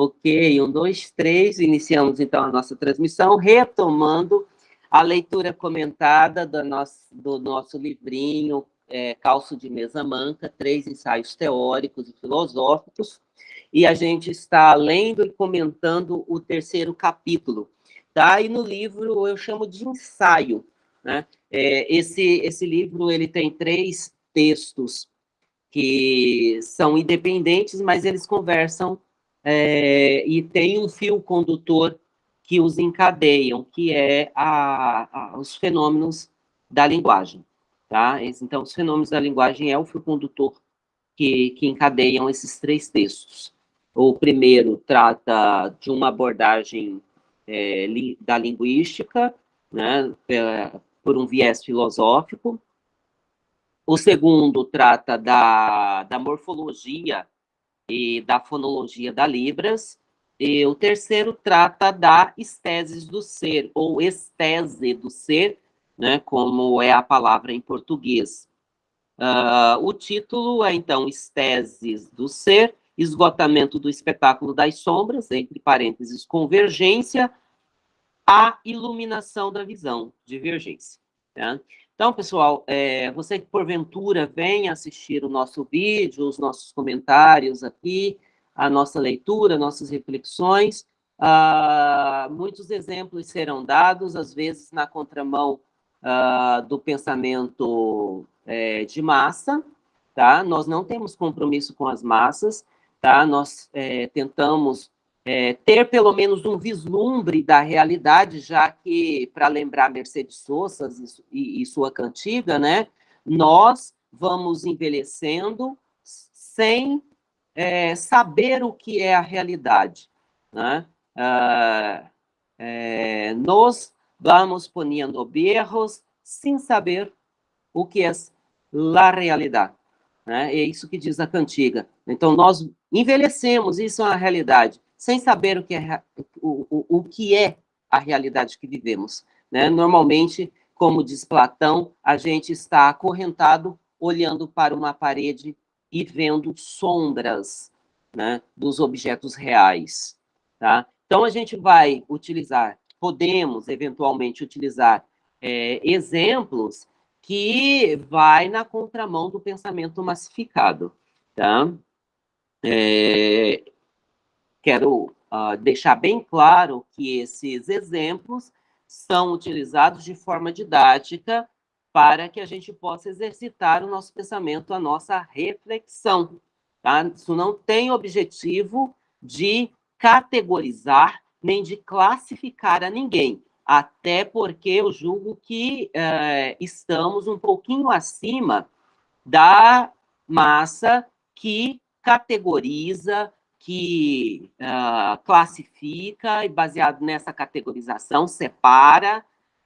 Ok, um, dois, três. Iniciamos então a nossa transmissão, retomando a leitura comentada do nosso, do nosso livrinho é, Calço de Mesa Manca, três ensaios teóricos e filosóficos, e a gente está lendo e comentando o terceiro capítulo. Tá? E no livro eu chamo de ensaio. Né? É, esse, esse livro ele tem três textos que são independentes, mas eles conversam é, e tem um fio condutor que os encadeiam, que é a, a, os fenômenos da linguagem. Tá? Então, os fenômenos da linguagem é o fio condutor que, que encadeiam esses três textos. O primeiro trata de uma abordagem é, li, da linguística, né, é, por um viés filosófico. O segundo trata da, da morfologia e da fonologia da Libras. E o terceiro trata da esteses do ser, ou estese do ser, né, como é a palavra em português. Uh, o título é, então, Esteses do Ser, Esgotamento do Espetáculo das Sombras, entre parênteses, Convergência, a Iluminação da Visão, Divergência. Tá? Então, pessoal, é, você que porventura vem assistir o nosso vídeo, os nossos comentários aqui, a nossa leitura, nossas reflexões, ah, muitos exemplos serão dados, às vezes na contramão ah, do pensamento é, de massa, tá? Nós não temos compromisso com as massas, tá? Nós é, tentamos é, ter pelo menos um vislumbre da realidade, já que, para lembrar Mercedes Sosa e, e sua cantiga, né, nós vamos envelhecendo sem é, saber o que é a realidade. Né? Ah, é, nós vamos ponendo berros sem saber o que é a realidade. Né? É isso que diz a cantiga. Então, nós envelhecemos, isso é a realidade sem saber o que é, o, o, o que é a realidade que vivemos. Né? Normalmente, como diz Platão, a gente está acorrentado olhando para uma parede e vendo sombras né, dos objetos reais. Tá? Então, a gente vai utilizar, podemos eventualmente utilizar é, exemplos que vai na contramão do pensamento massificado. Tá? É, quero uh, deixar bem claro que esses exemplos são utilizados de forma didática para que a gente possa exercitar o nosso pensamento, a nossa reflexão. Tá? Isso não tem objetivo de categorizar nem de classificar a ninguém, até porque eu julgo que uh, estamos um pouquinho acima da massa que categoriza, que uh, classifica e, baseado nessa categorização, separa,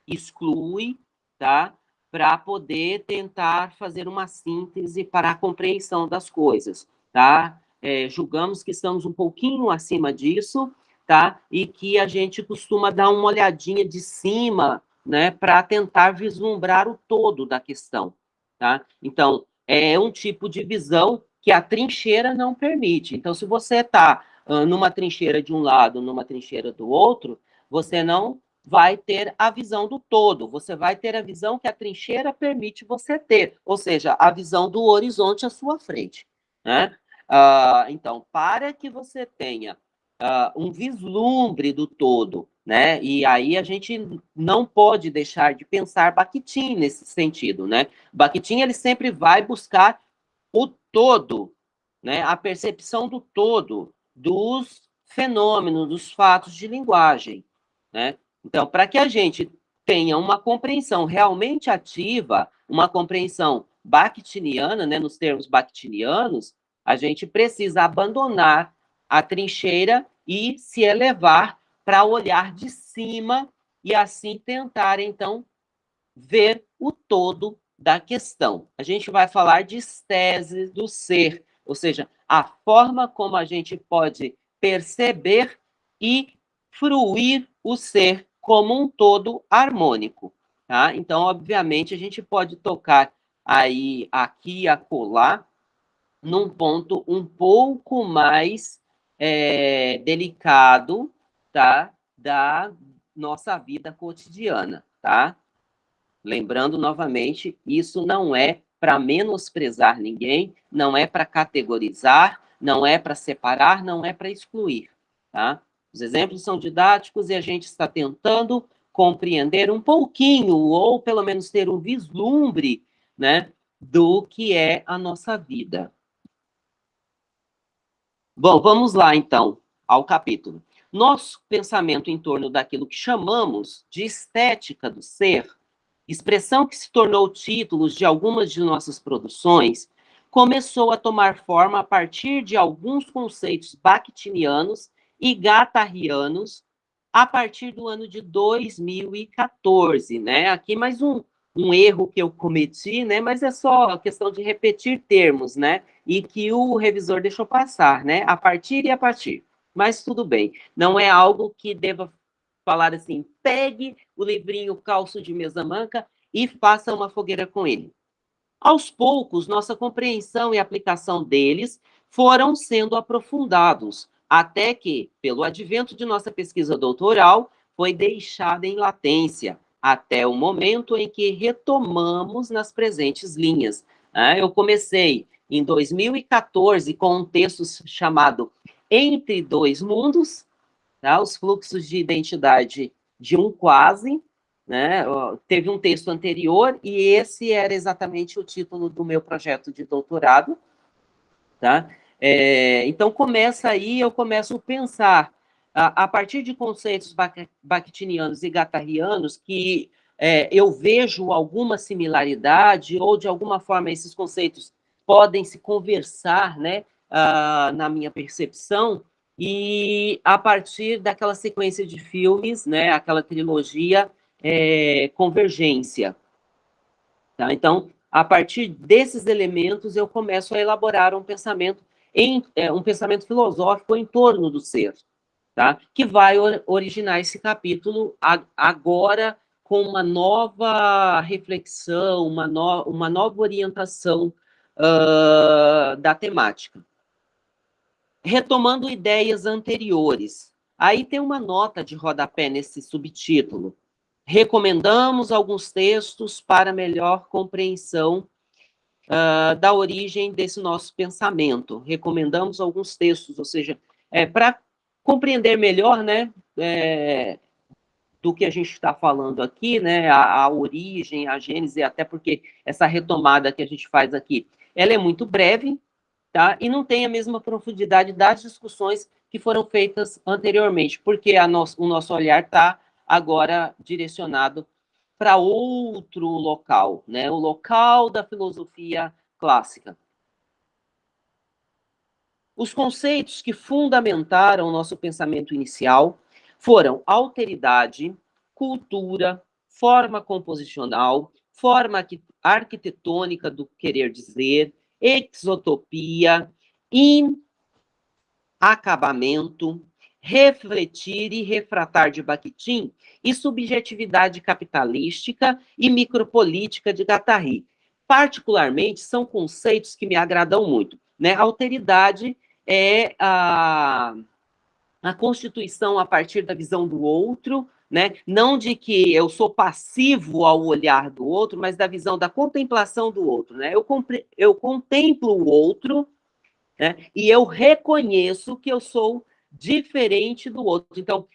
exclui, tá? Para poder tentar fazer uma síntese para a compreensão das coisas, tá? É, julgamos que estamos um pouquinho acima disso, tá? E que a gente costuma dar uma olhadinha de cima, né? Para tentar vislumbrar o todo da questão, tá? Então, é um tipo de visão que a trincheira não permite. Então, se você está uh, numa trincheira de um lado, numa trincheira do outro, você não vai ter a visão do todo, você vai ter a visão que a trincheira permite você ter, ou seja, a visão do horizonte à sua frente. Né? Uh, então, para que você tenha uh, um vislumbre do todo, né? E aí a gente não pode deixar de pensar Bakhtin nesse sentido, né? Bakhtin, ele sempre vai buscar o todo, né, a percepção do todo dos fenômenos, dos fatos de linguagem. Né? Então, para que a gente tenha uma compreensão realmente ativa, uma compreensão bakhtiniana, né, nos termos bakhtinianos, a gente precisa abandonar a trincheira e se elevar para olhar de cima e assim tentar, então, ver o todo da questão. A gente vai falar de estese do ser, ou seja, a forma como a gente pode perceber e fruir o ser como um todo harmônico. Tá? Então, obviamente, a gente pode tocar aí, aqui e acolá, num ponto um pouco mais é, delicado, tá? Da nossa vida cotidiana, tá? Lembrando novamente, isso não é para menosprezar ninguém, não é para categorizar, não é para separar, não é para excluir, tá? Os exemplos são didáticos e a gente está tentando compreender um pouquinho, ou pelo menos ter um vislumbre, né, do que é a nossa vida. Bom, vamos lá, então, ao capítulo. Nosso pensamento em torno daquilo que chamamos de estética do ser, expressão que se tornou título de algumas de nossas produções, começou a tomar forma a partir de alguns conceitos bakhtinianos e gatarrianos a partir do ano de 2014, né? Aqui mais um, um erro que eu cometi, né? Mas é só questão de repetir termos, né? E que o revisor deixou passar, né? A partir e a partir mas tudo bem. Não é algo que deva falar assim, pegue o livrinho Calço de Mesa Manca e faça uma fogueira com ele. Aos poucos, nossa compreensão e aplicação deles foram sendo aprofundados, até que, pelo advento de nossa pesquisa doutoral, foi deixada em latência, até o momento em que retomamos nas presentes linhas. Ah, eu comecei em 2014 com um texto chamado entre dois mundos, tá? os fluxos de identidade de um quase, né? teve um texto anterior, e esse era exatamente o título do meu projeto de doutorado. Tá? É, então, começa aí, eu começo a pensar, a, a partir de conceitos bakhtinianos e gatarrianos, que é, eu vejo alguma similaridade, ou de alguma forma esses conceitos podem se conversar, né? uh, na minha percepção, e a partir daquela sequência de filmes, né, aquela trilogia é, Convergência. Tá? Então, a partir desses elementos, eu começo a elaborar um pensamento, em, é, um pensamento filosófico em torno do ser, tá? que vai originar esse capítulo agora com uma nova reflexão, uma, no, uma nova orientação uh, da temática retomando ideias anteriores. Aí tem uma nota de rodapé nesse subtítulo. Recomendamos alguns textos para melhor compreensão uh, da origem desse nosso pensamento. Recomendamos alguns textos, ou seja, é, para compreender melhor, né, é, do que a gente está falando aqui, né, a, a, origem, a gênese, até porque essa retomada que a gente faz aqui, ela é muito breve, tá? E não tem a mesma profundidade das discussões que foram feitas anteriormente, porque nosso, o nosso olhar está agora direcionado para outro local, né? O local da filosofia clássica. Os conceitos que fundamentaram o nosso pensamento inicial foram alteridade, cultura, forma composicional, forma arquitetônica do querer dizer, exotopia, inacabamento, refletir e refratar de Bakhtin e subjetividade capitalística e micropolítica de Guattari. Particularmente, são conceitos que me agradam muito. Né? Alteridade é a, a constituição a partir da visão do outro, né? não de que eu sou passivo ao olhar do outro, mas da visão da contemplação do outro. Né? Eu, eu contemplo o outro né? e eu reconheço que eu sou diferente do outro. Então,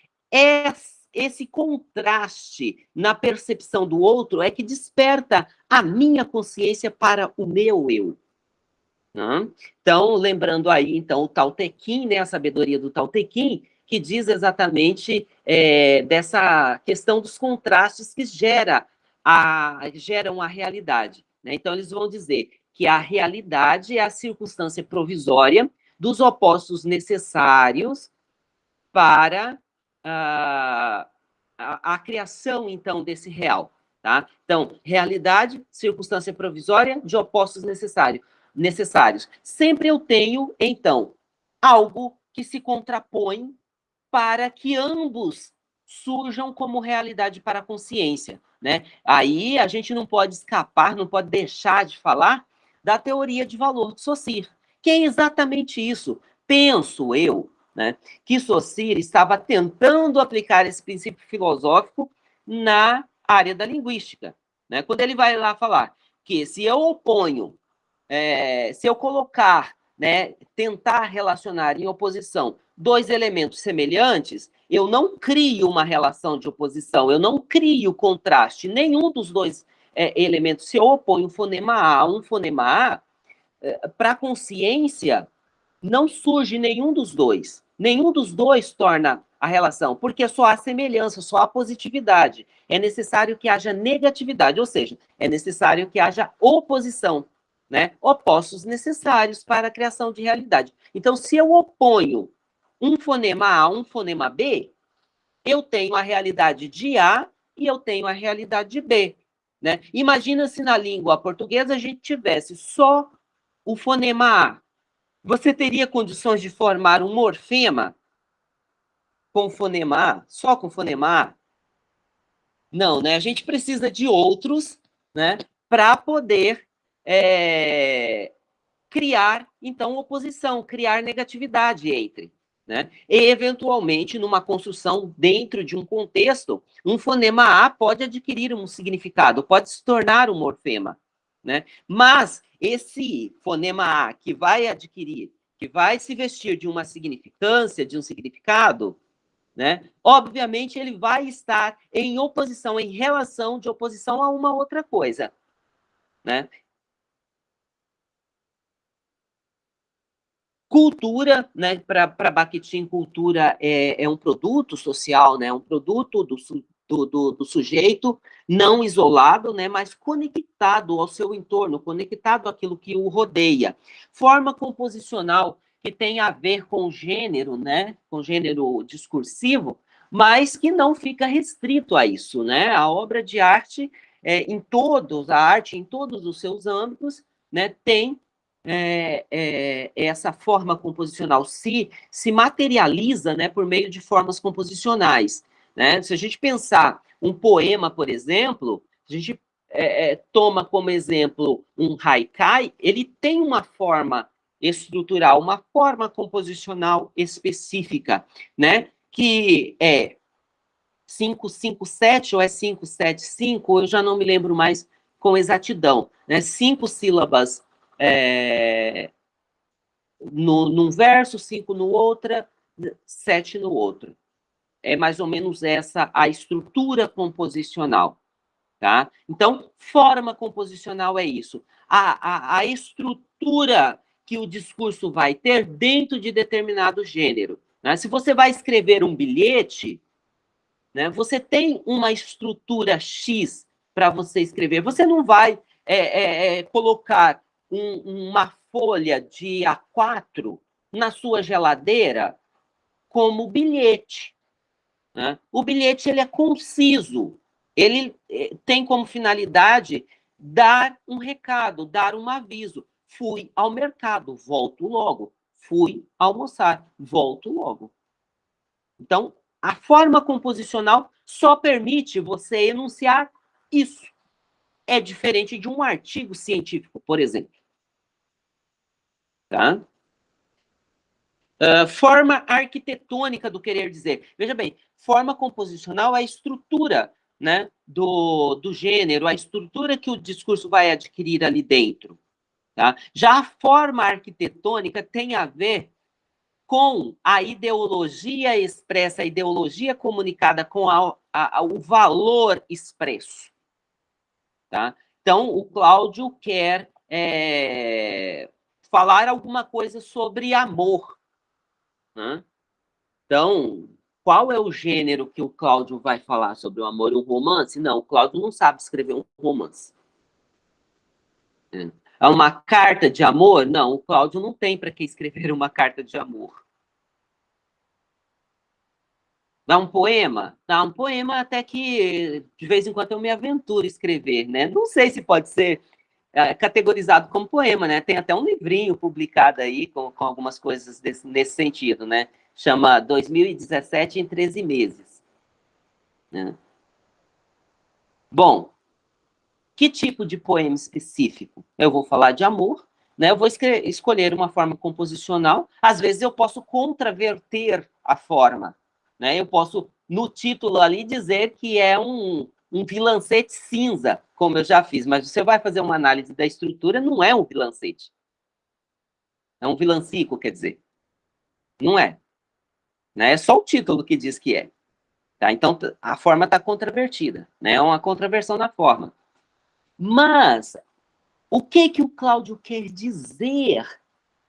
esse contraste na percepção do outro é que desperta a minha consciência para o meu eu. Então, lembrando aí, então, o Tao Te Ching, né, a sabedoria do Tao Te Ching, que diz exatamente é, dessa questão dos contrastes que gera a, geram a realidade. Né? Então, eles vão dizer que a realidade é a circunstância provisória dos opostos necessários para a, a, a criação, então, desse real. Tá? Então, realidade, circunstância provisória de opostos necessário, necessários. Sempre eu tenho, então, algo que se contrapõe para que ambos surjam como realidade para a consciência. Né? Aí a gente não pode escapar, não pode deixar de falar da teoria de valor de Saussure, que é exatamente isso. Penso eu, né, que Saussure estava tentando aplicar esse princípio filosófico na área da linguística. Né? Quando ele vai lá falar que se eu oponho, é, se eu colocar, né, tentar relacionar em oposição dois elementos semelhantes, eu não crio uma relação de oposição, eu não crio contraste. Nenhum dos dois é, elementos, se oponho um fonema A a um fonema A, é, para a consciência, não surge nenhum dos dois. Nenhum dos dois torna a relação, porque só há semelhança, só há positividade. É necessário que haja negatividade, ou seja, é necessário que haja oposição, né? Opostos necessários para a criação de realidade. Então, se eu oponho um fonema A a um fonema B, eu tenho a realidade de A e eu tenho a realidade de B. Né? Imagina se na língua portuguesa a gente tivesse só o fonema A. Você teria condições de formar um morfema com fonema A, só com fonema A? Não, né? A gente precisa de outros, né? Para poder é, criar, então, oposição, criar negatividade entre. Né? E, eventualmente, numa construção dentro de um contexto, um fonema A pode adquirir um significado, pode se tornar um morfema. Né? Mas esse fonema A que vai adquirir, que vai se vestir de uma significância, de um significado, né? obviamente ele vai estar em oposição, em relação de oposição a uma outra coisa. Né? Cultura, né, para Bakhtin, cultura é, é, um produto social, né, um produto do, do, do, do, sujeito, não isolado, né, mas conectado ao seu entorno, conectado àquilo que o rodeia. Forma composicional que tem a ver com gênero, né, com gênero discursivo, mas que não fica restrito a isso, né? A obra de arte, é, em todos, a arte em todos os seus âmbitos, né, tem é, é, essa forma composicional se, se materializa né, por meio de formas composicionais. Né? Se a gente pensar um poema, por exemplo, a gente é, é toma como exemplo um haikai, ele tem uma forma estrutural, uma forma composicional específica, né? que é 557 ou é 575, eu já não me lembro mais com exatidão, né? cinco sílabas é, no, num verso, cinco no outro, sete no outro. É mais ou menos essa a estrutura composicional. Tá? Então, forma composicional é isso. A, a, a estrutura que o discurso vai ter dentro de determinado gênero. Né? Se você vai escrever um bilhete, né, você tem uma estrutura X para você escrever. Você não vai é, é, é, colocar um, uma folha de A4 na sua geladeira como bilhete. Né? O bilhete ele é conciso, ele eh, tem como finalidade dar um recado, dar um aviso. Fui ao mercado, volto logo. Fui almoçar, volto logo. Então, a forma composicional só permite você enunciar isso. É diferente de um artigo científico, por exemplo. Tá? Uh, forma arquitetônica do querer dizer. Veja bem, forma composicional é a estrutura né, do, do gênero, a estrutura que o discurso vai adquirir ali dentro. Tá? Já a forma arquitetônica tem a ver com a ideologia expressa, a ideologia comunicada com a, a, o valor expresso. Tá? Então, o Cláudio quer é, falar alguma coisa sobre amor. Né? Então, qual é o gênero que o Cláudio vai falar sobre o amor? Um romance? Não, o Cláudio não sabe escrever um romance. É uma carta de amor? Não, o Cláudio não tem para que escrever uma carta de amor. Dá um poema? Dá um poema até que de vez em quando eu me aventuro a escrever, né? Não sei se pode ser é, categorizado como poema, né? Tem até um livrinho publicado aí com, com algumas coisas desse, nesse sentido, né? Chama 2017 em 13 meses. Né? Bom, que tipo de poema específico? Eu vou falar de amor, né, eu vou escolher uma forma composicional, às vezes eu posso contraverter a forma, né, eu posso, no título ali, dizer que é um, um vilancete cinza, como eu já fiz, mas você vai fazer uma análise da estrutura, não é um vilancete. É um vilancico, quer dizer. Não é. Né? É só o título que diz que é. Tá? Então, a forma está contravertida. Né? É uma contraversão da forma. Mas, o que, que o Cláudio quer dizer?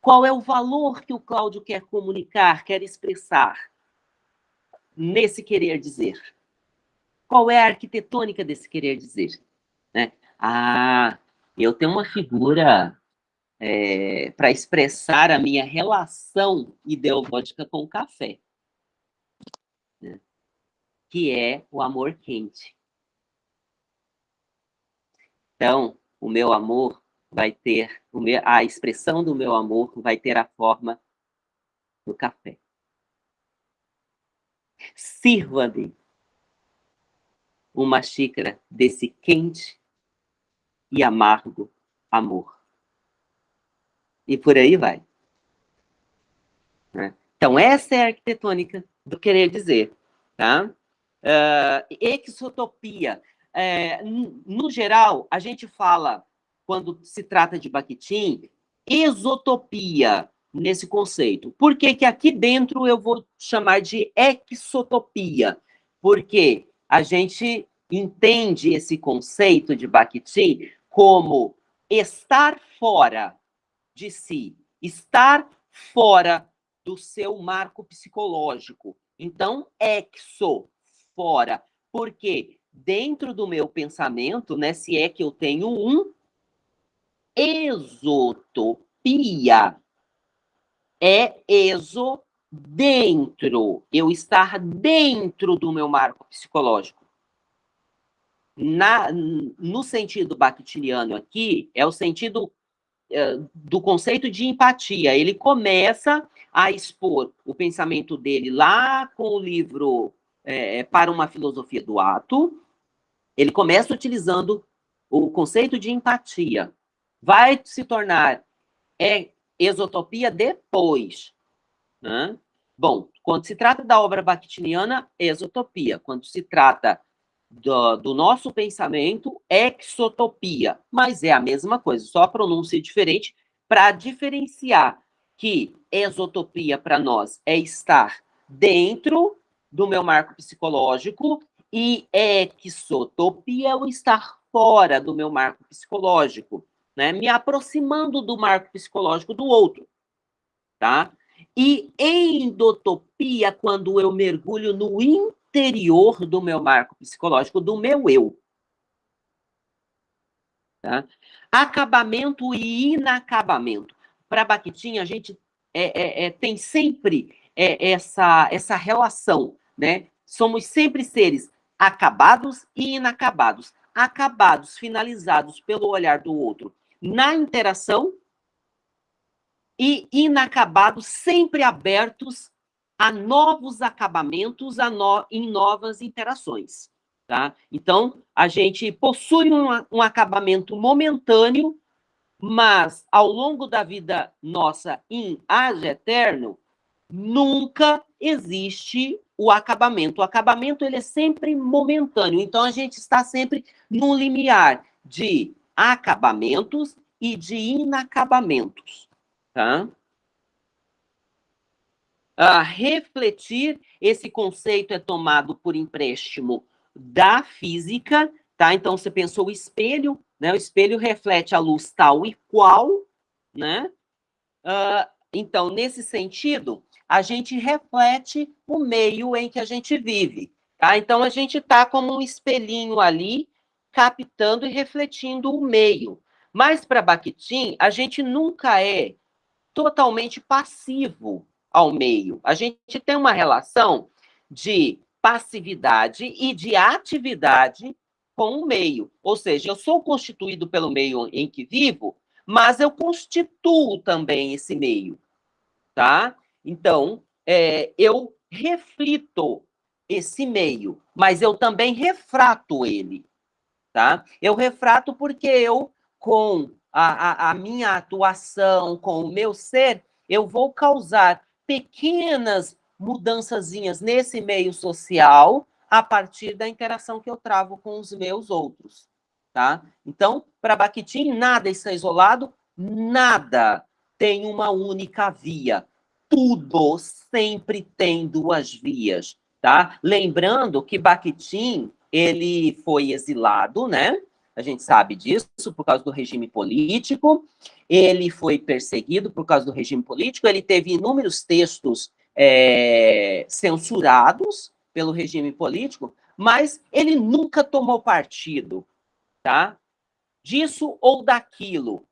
Qual é o valor que o Cláudio quer comunicar, quer expressar nesse querer dizer? Qual é a arquitetônica desse querer dizer? Né? Ah, eu tenho uma figura é, para expressar a minha relação ideológica com o café, né? que é o amor quente. Então, o meu amor vai ter, a expressão do meu amor vai ter a forma do café. Sirva-me uma xícara desse quente e amargo amor. E por aí vai. Né? Então, essa é a arquitetônica do querer dizer. Tá? Uh, exotopia. É, no geral, a gente fala, quando se trata de Bakhtin, exotopia nesse conceito. Por que, que aqui dentro eu vou chamar de exotopia? Porque a gente entende esse conceito de Bakhtin como estar fora de si, estar fora do seu marco psicológico. Então, exo, fora. Porque dentro do meu pensamento, né, se é que eu tenho um, exotopia é exo dentro, eu estar dentro do meu marco psicológico. Na, no sentido bakhtiniano aqui, é o sentido é, do conceito de empatia. Ele começa a expor o pensamento dele lá com o livro é, Para uma Filosofia do Ato. Ele começa utilizando o conceito de empatia. Vai se tornar é, exotopia depois. Né? Bom, quando se trata da obra bakhtiniana, exotopia. Quando se trata do, do, nosso pensamento, exotopia. Mas é a mesma coisa, só a pronúncia é diferente para diferenciar que exotopia para nós é estar dentro do meu marco psicológico e exotopia é o estar fora do meu marco psicológico né? me aproximando do marco psicológico do outro. Tá? E endotopia, quando eu mergulho no interior do meu marco psicológico, do meu eu. Tá? Acabamento e inacabamento. Para Bakhtin, a gente é, é, é, tem sempre é, essa, essa relação, né? Somos sempre seres acabados e inacabados. Acabados, finalizados pelo olhar do outro, na interação e inacabados, sempre abertos a novos acabamentos, a no, em novas interações. Tá? Então, a gente possui um, um acabamento momentâneo, mas ao longo da vida nossa em age eterno, nunca existe o acabamento. O acabamento ele é sempre momentâneo, então a gente está sempre no limiar de acabamentos e de inacabamentos, tá? A refletir, esse conceito é tomado por empréstimo da física, tá? Então, você pensou o espelho, né? O espelho reflete a luz tal e qual, né? Uh, então, nesse sentido, a gente reflete o meio em que a gente vive, tá? Então, a gente está como um espelhinho ali, captando e refletindo o meio. Mas para Bakhtin, a gente nunca é totalmente passivo ao meio. A gente tem uma relação de passividade e de atividade com o meio. Ou seja, eu sou constituído pelo meio em que vivo, mas eu constituo também esse meio, tá? Então, é, eu reflito esse meio, mas eu também refrato ele tá? Eu refrato porque eu, com a, a, a minha atuação, com o meu ser, eu vou causar pequenas mudançazinhas nesse meio social a partir da interação que eu travo com os meus outros, tá? Então, para Bakhtin, nada está isolado, nada tem uma única via. Tudo sempre tem duas vias, tá? Lembrando que Bakhtin, ele foi exilado, né? A gente sabe disso por causa do regime político. Ele foi perseguido por causa do regime político. Ele teve inúmeros textos é, censurados pelo regime político, mas ele nunca tomou partido, tá? Disso ou daquilo,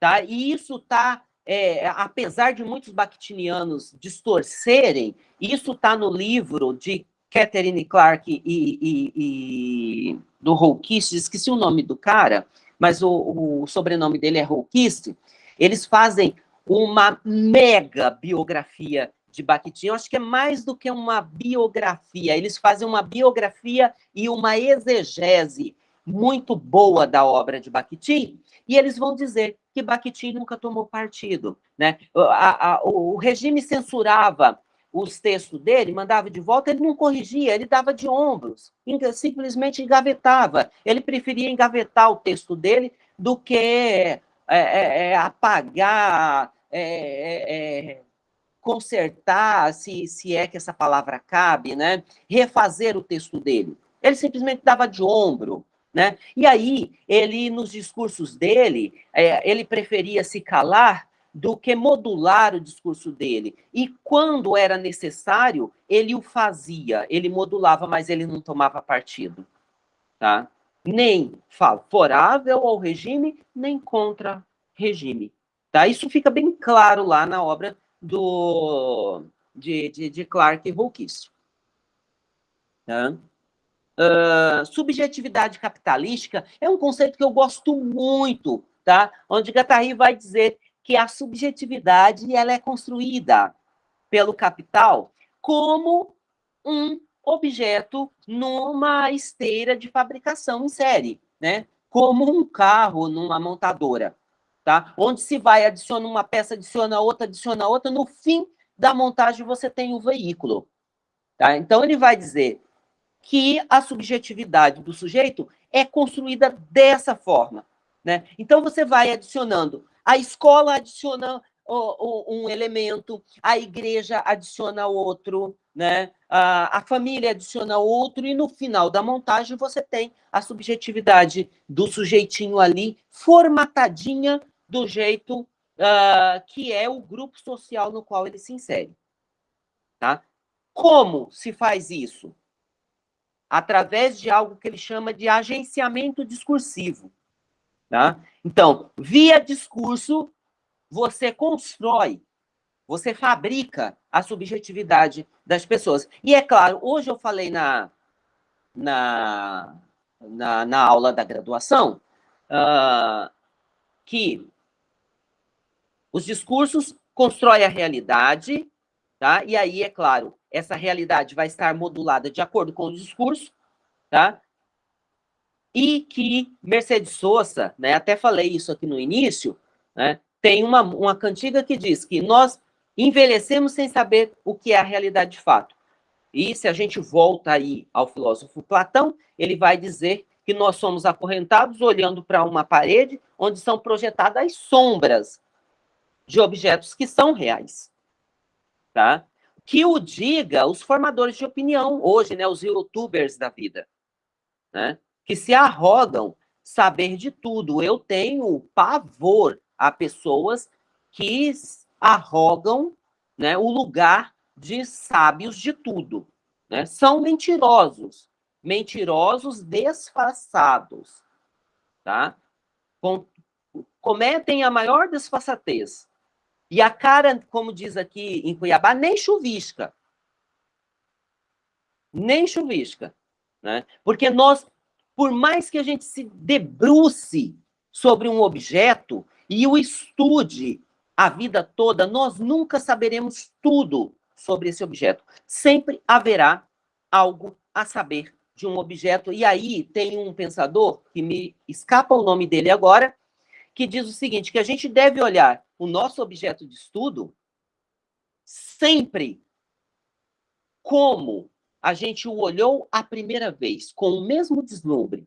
tá? E isso tá, é, apesar de muitos bactinianos distorcerem, isso tá no livro de Catherine Clark e, e, e do Holkist, esqueci o nome do cara, mas o, o sobrenome dele é Holkist, eles fazem uma mega biografia de Bakhtin, eu acho que é mais do que uma biografia, eles fazem uma biografia e uma exegese muito boa da obra de Bakhtin, e eles vão dizer que Bakhtin nunca tomou partido. Né? A, a, o regime censurava os textos dele, mandava de volta, ele não corrigia, ele dava de ombros, simplesmente engavetava. Ele preferia engavetar o texto dele do que é, é, é, apagar, é, é, é, consertar, se, se é que essa palavra cabe, né? refazer o texto dele. Ele simplesmente dava de ombro. Né? E aí, ele, nos discursos dele, ele preferia se calar do que modular o discurso dele. E quando era necessário, ele o fazia, ele modulava, mas ele não tomava partido. Tá? Nem favorável ao regime, nem contra regime. Tá? Isso fica bem claro lá na obra do, de, de, de Clark e Hulkist. Tá? Uh, subjetividade capitalística é um conceito que eu gosto muito, tá? onde Guattari vai dizer que a subjetividade ela é construída pelo capital como um objeto numa esteira de fabricação em série, né? Como um carro numa montadora, tá? Onde se vai adiciona uma peça, adiciona outra, adiciona outra, no fim da montagem você tem o veículo, tá? Então ele vai dizer que a subjetividade do sujeito é construída dessa forma, né? Então você vai adicionando a escola adiciona um elemento, a igreja adiciona outro, né? a, família adiciona outro, e no final da montagem você tem a subjetividade do sujeitinho ali, formatadinha do jeito uh, que é o grupo social no qual ele se insere. Tá? Como se faz isso? Através de algo que ele chama de agenciamento discursivo. Tá? Então, via discurso, você constrói, você fabrica a subjetividade das pessoas. E é claro, hoje eu falei na, na, na, na aula da graduação uh, que os discursos constroem a realidade, tá? e aí, é claro, essa realidade vai estar modulada de acordo com o discurso, tá? E que Mercedes Sosa, né, até falei isso aqui no início, né, tem uma, uma cantiga que diz que nós envelhecemos sem saber o que é a realidade de fato. E se a gente volta aí ao filósofo Platão, ele vai dizer que nós somos acorrentados olhando para uma parede onde são projetadas sombras de objetos que são reais. Tá? Que o diga os formadores de opinião hoje, né, os youtubers da vida. Né? Que se arrogam saber de tudo. Eu tenho pavor a pessoas que arrogam né, o lugar de sábios de tudo. Né? São mentirosos, mentirosos disfarçados. Tá? Com, cometem a maior desfaçatez. E a cara, como diz aqui em Cuiabá, nem chuvisca. Nem chuvisca. Né? Porque nós por mais que a gente se debruce sobre um objeto e o estude a vida toda, nós nunca saberemos tudo sobre esse objeto. Sempre haverá algo a saber de um objeto. E aí tem um pensador, que me escapa o nome dele agora, que diz o seguinte, que a gente deve olhar o nosso objeto de estudo sempre como a gente o olhou a primeira vez, com o mesmo deslumbre,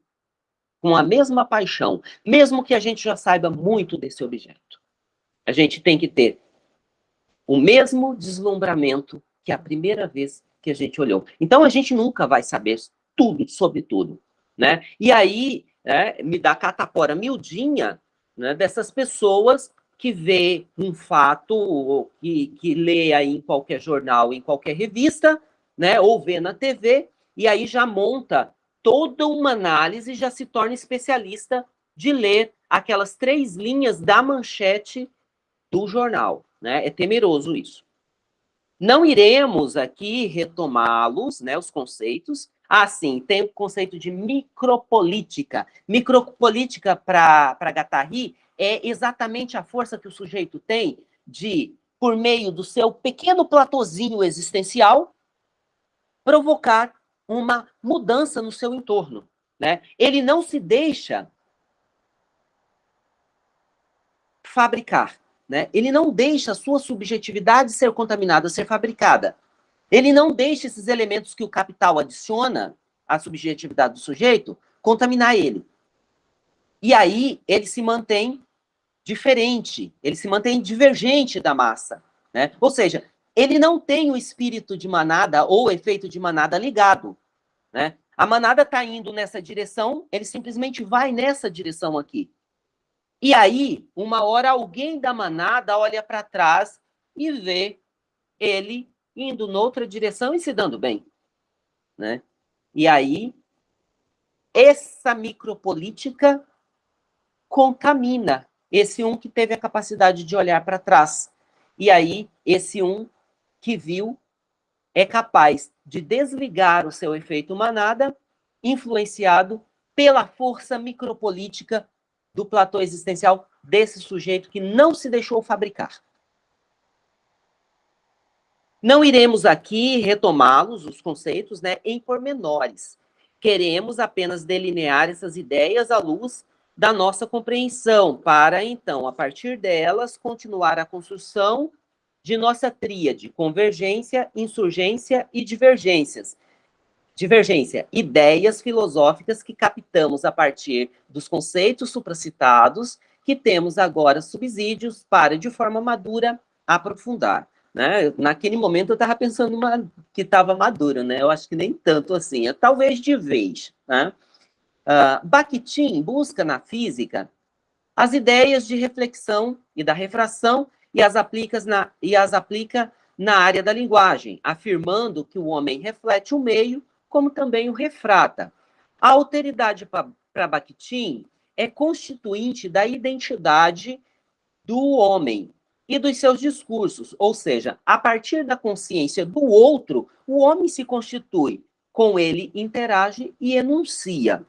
com a mesma paixão, mesmo que a gente já saiba muito desse objeto. A gente tem que ter o mesmo deslumbramento que a primeira vez que a gente olhou. Então, a gente nunca vai saber tudo sobre tudo, né? E aí, é, me dá catapora miudinha né, dessas pessoas que vê um fato, que, que lê aí em qualquer jornal, em qualquer revista, né, ou vê na TV, e aí já monta toda uma análise, já se torna especialista de ler aquelas três linhas da manchete do jornal. Né? É temeroso isso. Não iremos aqui retomá-los, né, os conceitos. Ah, sim, tem o conceito de micropolítica. Micropolítica, para Gattari, é exatamente a força que o sujeito tem de, por meio do seu pequeno platôzinho existencial, provocar uma mudança no seu entorno. Né? Ele não se deixa fabricar. Né? Ele não deixa a sua subjetividade ser contaminada, ser fabricada. Ele não deixa esses elementos que o capital adiciona à subjetividade do sujeito contaminar ele. E aí ele se mantém diferente, ele se mantém divergente da massa. Né? Ou seja, ele não tem o espírito de manada ou o efeito de manada ligado. Né? A manada está indo nessa direção, ele simplesmente vai nessa direção aqui. E aí, uma hora, alguém da manada olha para trás e vê ele indo noutra direção e se dando bem. Né? E aí, essa micropolítica contamina esse um que teve a capacidade de olhar para trás. E aí, esse um que viu é capaz de desligar o seu efeito manada, influenciado pela força micropolítica do platô existencial desse sujeito que não se deixou fabricar. Não iremos aqui retomá-los, os conceitos, né, em pormenores. Queremos apenas delinear essas ideias à luz da nossa compreensão, para, então, a partir delas, continuar a construção de nossa tríade, convergência, insurgência e divergências, Divergência, ideias filosóficas que captamos a partir dos conceitos supracitados, que temos agora subsídios para, de forma madura, aprofundar. Né? Naquele momento eu estava pensando uma, que estava maduro, né? eu acho que nem tanto assim, é talvez de vez. Né? Uh, Bakhtin busca na física as ideias de reflexão e da refração e as, aplica na, e as aplica na área da linguagem, afirmando que o homem reflete o meio como também o refrata. A alteridade para Bakhtin é constituinte da identidade do homem e dos seus discursos, ou seja, a partir da consciência do outro, o homem se constitui, com ele interage e enuncia.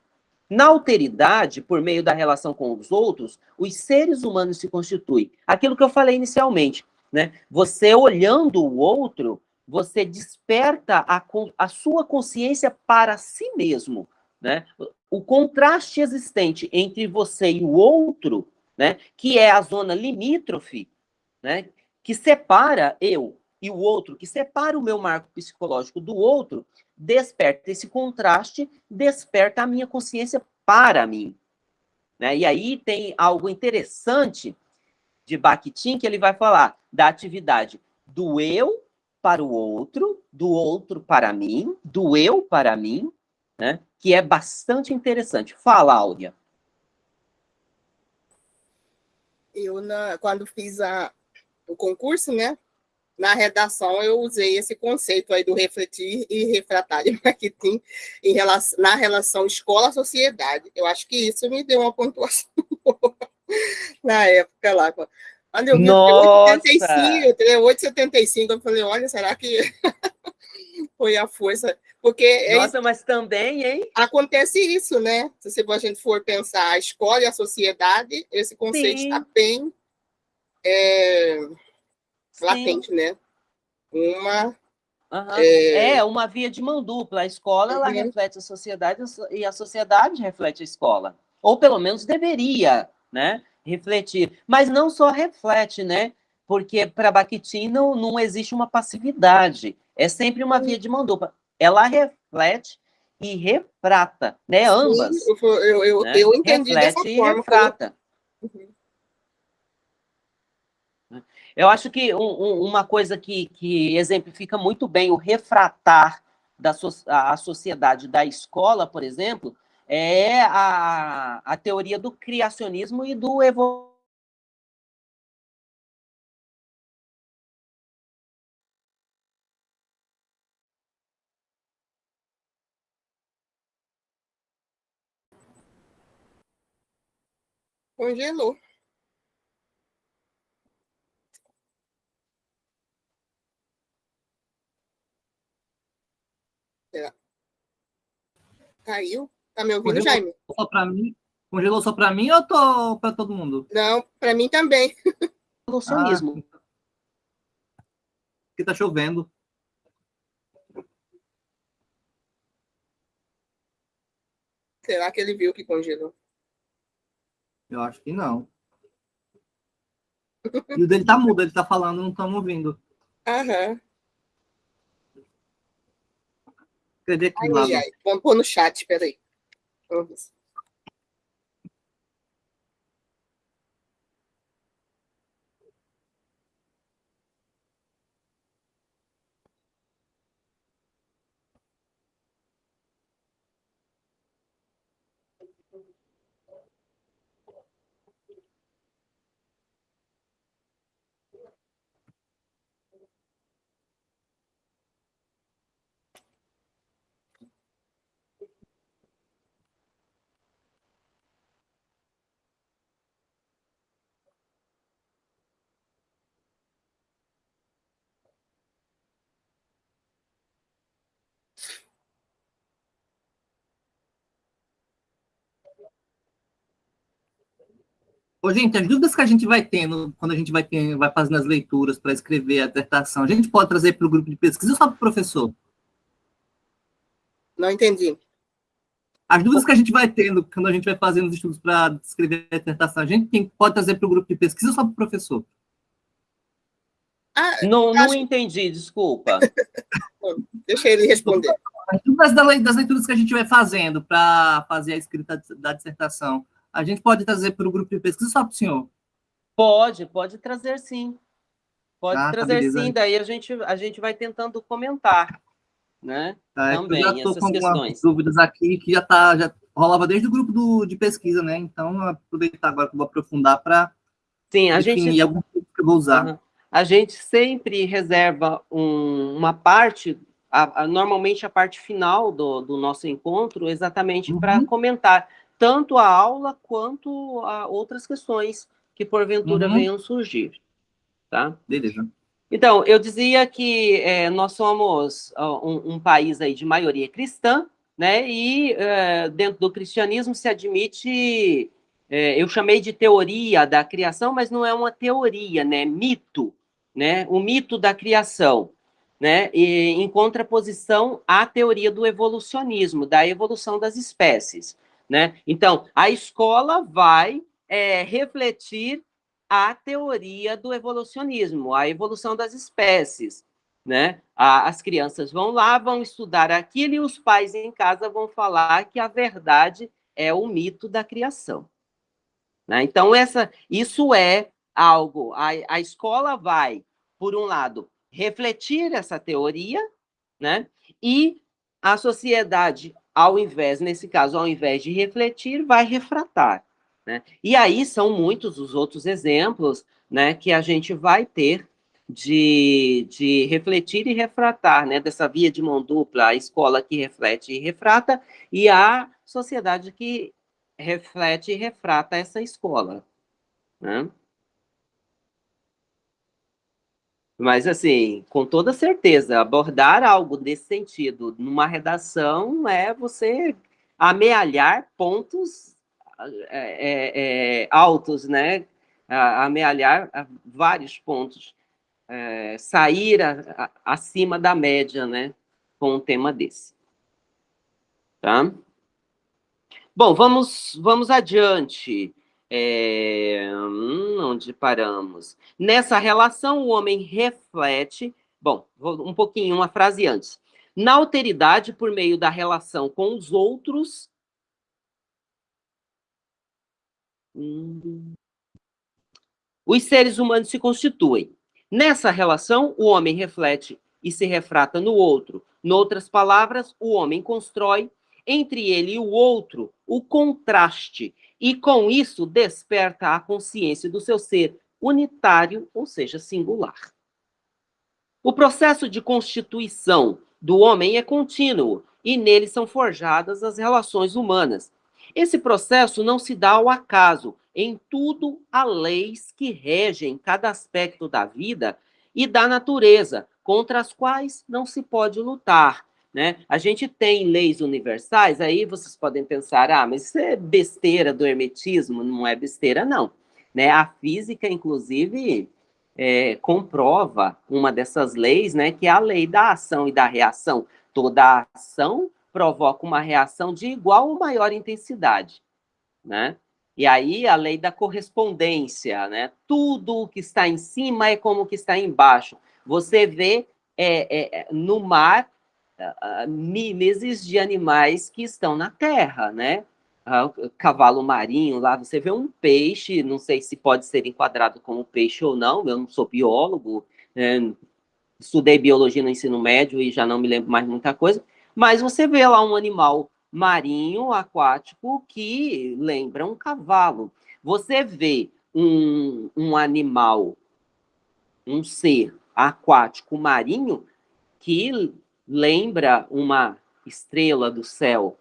Na alteridade, por meio da relação com os outros, os seres humanos se constituem. Aquilo que eu falei inicialmente, né? Você olhando o outro, você desperta a, a sua consciência para si mesmo, né? O contraste existente entre você e o outro, né, que é a zona limítrofe, né, que separa eu e o outro, que separa o meu marco psicológico do outro, desperta esse contraste, desperta a minha consciência para mim. Né? E aí tem algo interessante de Bakhtin, que ele vai falar da atividade do eu para o outro, do outro para mim, do eu para mim, né? que é bastante interessante. Fala, Áurea. Eu, na, quando fiz a, o concurso, né, na redação eu usei esse conceito aí do refletir e refratar de marketing em relação, na relação escola-sociedade. Eu acho que isso me deu uma pontuação na época lá. Quando eu vi Nossa. 8,75, 8,75, eu falei, olha, será que foi a força? Porque é Nossa, é, mas também, hein? Acontece isso, né? Se a gente for pensar a escola e a sociedade, esse conceito está bem é, latente, né? Uma Uhum. É... é... uma via de mão dupla. A escola ela uhum. reflete a sociedade e a sociedade reflete a escola. Ou pelo menos deveria, né? refletir. Mas não só reflete, né? Porque para Bakhtin não, não existe uma passividade, é sempre uma via de mão dupla. Ela reflete e refrata, né? Ambas. Sim, eu, eu, né? eu entendi reflete dessa forma. E refrata. Uhum. Eu acho que um, um, uma coisa que, que exemplifica muito bem o refratar da so, a, a sociedade da escola, por exemplo, é a, a teoria do criacionismo e do evolucionismo. Congelou. Caiu? Tá me ouvindo, Congelou Jaime? Só para mim? Congelou só para mim ou tô para todo mundo? Não, para mim também. Evolucionismo. Ah, porque tá chovendo. Será que ele viu que congelou? Eu acho que não. E o dele tá mudo, ele tá falando, não estamos ouvindo. Aham. Cadê aqui Ai, ai. Vamos pôr no chat, peraí. Vamos. Ô, gente, as dúvidas que a gente vai tendo quando a gente vai, ter, vai fazendo as leituras para escrever a dissertação, a gente pode trazer para o grupo de pesquisa ou só para o professor? Não entendi. As dúvidas que a gente vai tendo quando a gente vai fazendo os estudos para escrever a dissertação, a gente tem, pode trazer para o grupo de pesquisa ou só para o professor? Ah, não, não entendi, desculpa. Deixa ele responder. As dúvidas das leituras que a gente vai fazendo para fazer a escrita da dissertação, a gente pode trazer para o grupo de pesquisa só para o senhor? Pode, pode trazer sim. Pode Ah, tá, trazer beleza. sim, daí a gente, a gente vai tentando comentar, né? Tá, é Também, eu já estou com algumas questões. dúvidas aqui que já tá, já rolava desde o grupo do, de pesquisa, né? Então, aproveitar agora que eu vou aprofundar para Sim, a definir gente, alguns pontos que eu vou usar. Aham. a gente sempre reserva um- uma parte, a- a- normalmente a parte final do, do nosso encontro, exatamente para Uhum. comentar tanto a aula quanto a outras questões que porventura Uhum. venham surgir, tá? Beleza. Então, eu dizia que eh, nós somos ó, um, um país aí de maioria cristã, né? E eh, dentro do cristianismo se admite, eh, eu chamei de teoria da criação, mas não é uma teoria, né? Mito, né? O mito da criação, né? E, em contraposição à teoria do evolucionismo, da evolução das espécies, né? Então, a escola vai eh, refletir a teoria do evolucionismo, a evolução das espécies, né? A- As crianças vão lá, vão estudar aquilo e os pais em casa vão falar que a verdade é o mito da criação. né? Então, essa, isso é algo, a, a escola vai, por um lado, refletir essa teoria, né? E a sociedade, ao invés, nesse caso, ao invés de refletir, vai refratar. Né? E aí são muitos os outros exemplos né, que a gente vai ter de, de refletir e refratar, né, dessa via de mão dupla, a escola que reflete e refrata, e a sociedade que reflete e refrata essa escola. Né? Mas, assim, com toda certeza, abordar algo desse sentido numa redação é você amealhar pontos é, é, altos, né? Amealhar a- vários pontos, é, sair a- a- acima da média, né? Com um tema desse. Tá? Bom, vamos, vamos adiante. É, hum, onde paramos? Nessa relação, o homem reflete. Bom, um pouquinho, uma frase antes. Na alteridade, por meio da relação com os outros. Hum, os seres humanos se constituem. Nessa relação, o homem reflete e se refrata no outro. Noutras palavras, o homem constrói entre ele e o outro o contraste, e com isso desperta a consciência do seu ser unitário, ou seja, singular. O processo de constituição do homem é contínuo e nele são forjadas as relações humanas. Esse processo não se dá ao acaso, em tudo há leis que regem cada aspecto da vida e da natureza, contra as quais não se pode lutar. Né? A gente tem leis universais, aí vocês podem pensar, ah, mas isso é besteira do hermetismo, não é besteira, não. Né? A física, inclusive, é, comprova uma dessas leis, né, que é a lei da ação e da reação. Toda ação provoca uma reação de igual ou maior intensidade. Né? E aí a lei da correspondência, né? Tudo o que está em cima é como o que está embaixo. Você vê é, é, no mar uh, mimeses de animais que estão na terra, né? Uh, cavalo marinho, lá você vê um peixe, não sei se pode ser enquadrado como peixe ou não, eu não sou biólogo, né? estudei biologia no ensino médio e já não me lembro mais muita coisa, mas você vê lá um animal marinho, aquático, que lembra um cavalo. Você vê um, um animal, um ser aquático marinho, que lembra uma estrela do céu,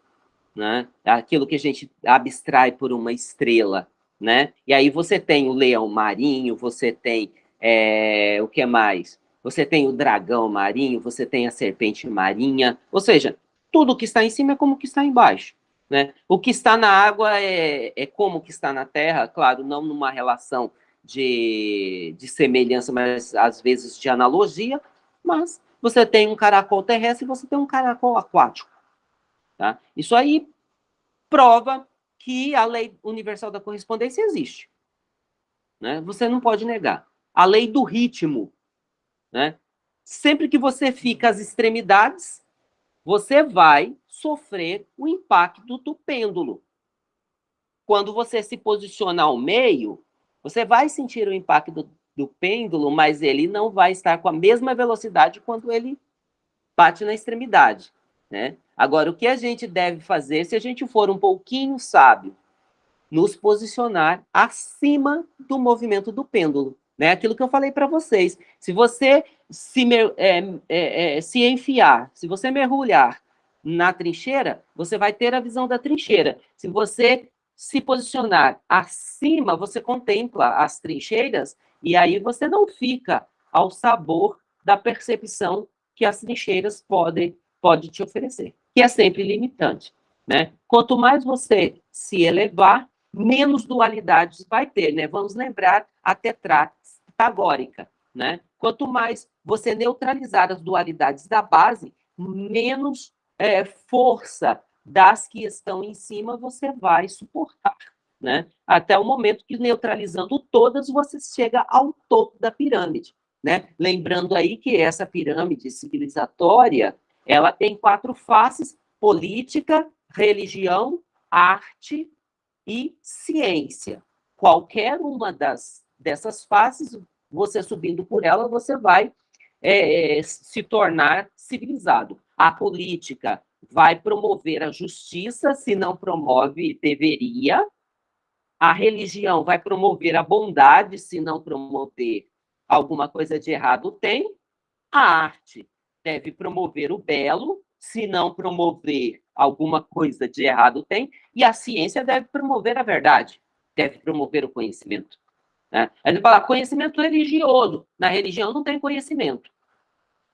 né? Aquilo que a gente abstrai por uma estrela, né? E aí você tem o leão marinho, você tem é, o que mais? Você tem o dragão marinho, você tem a serpente marinha, ou seja, tudo que está em cima é como que está embaixo. Né? O que está na água é, é como que está na terra, claro, não numa relação de, de semelhança, mas às vezes de analogia, mas você tem um caracol terrestre e você tem um caracol aquático. Tá? Isso aí prova que a lei universal da correspondência existe. Né? Você não pode negar. A lei do ritmo. Né? Sempre que você fica às extremidades, você vai sofrer o impacto do pêndulo. Quando você se posiciona ao meio, você vai sentir o impacto do, pêndulo, mas ele não vai estar com a mesma velocidade quando ele bate na extremidade. Né? Agora, o que a gente deve fazer, se a gente for um pouquinho sábio, nos posicionar acima do movimento do pêndulo. Né? Aquilo que eu falei para vocês. Se você se, é, é, é, se enfiar, se você mergulhar na trincheira, você vai ter a visão da trincheira. Se você se posicionar acima, você contempla as trincheiras e aí você não fica ao sabor da percepção que as trincheiras podem pode te oferecer, que é sempre limitante. Né? Quanto mais você se elevar, menos dualidades vai ter. Né? Vamos lembrar a tetrá pitagórica. Né? Quanto mais você neutralizar as dualidades da base, menos é, força das que estão em cima você vai suportar. Né? Até o momento que, neutralizando todas, você chega ao topo da pirâmide. Né? Lembrando aí que essa pirâmide civilizatória, ela tem quatro faces, política, religião, arte e ciência. Qualquer uma das, dessas faces, você subindo por ela, você vai é, se tornar civilizado. A política vai promover a justiça, se não promove, deveria, a religião vai promover a bondade, se não promover alguma coisa de errado, tem. A arte deve promover o belo, se não promover alguma coisa de errado, tem. E a ciência deve promover a verdade, deve promover o conhecimento. Né? A gente fala conhecimento religioso. Na religião não tem conhecimento.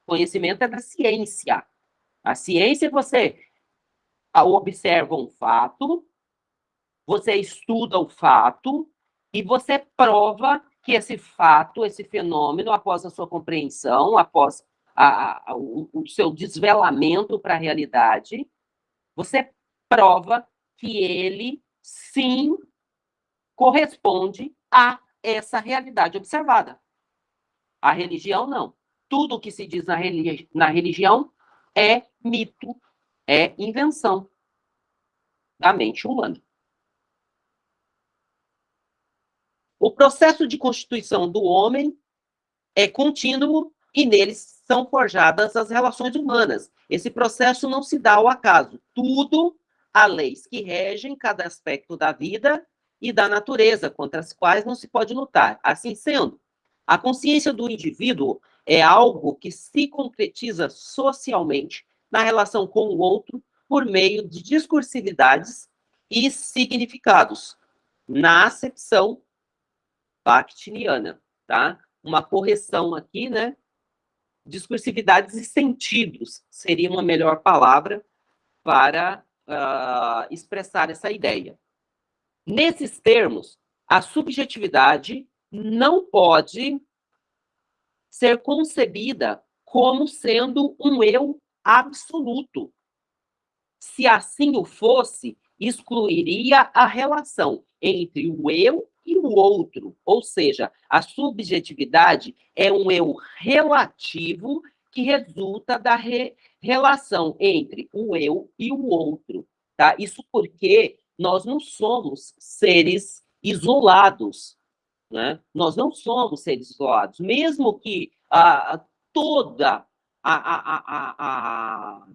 Conhecimento é da ciência. A ciência, você observa um fato, você estuda o fato e você prova que esse fato, esse fenômeno, após a sua compreensão, após a, a, o, o seu desvelamento para a realidade, você prova que ele, sim, corresponde a essa realidade observada. A religião, não. Tudo o que se diz na, religi na religião é mito, é invenção da mente humana. O processo de constituição do homem é contínuo e neles são forjadas as relações humanas. Esse processo não se dá ao acaso. Tudo há leis que regem cada aspecto da vida e da natureza, contra as quais não se pode lutar. Assim sendo, a consciência do indivíduo é algo que se concretiza socialmente na relação com o outro por meio de discursividades e significados, na acepção bakhtiniana, tá? Uma correção aqui, né? Discursividades e sentidos seria uma melhor palavra para uh, expressar essa ideia. Nesses termos, a subjetividade não pode ser concebida como sendo um eu absoluto. Se assim o fosse, excluiria a relação entre o eu e o outro, ou seja, a subjetividade é um eu relativo que resulta da re relação entre o eu e o outro, tá? Isso porque nós não somos seres isolados, né? Nós não somos seres isolados, mesmo que ah, toda a,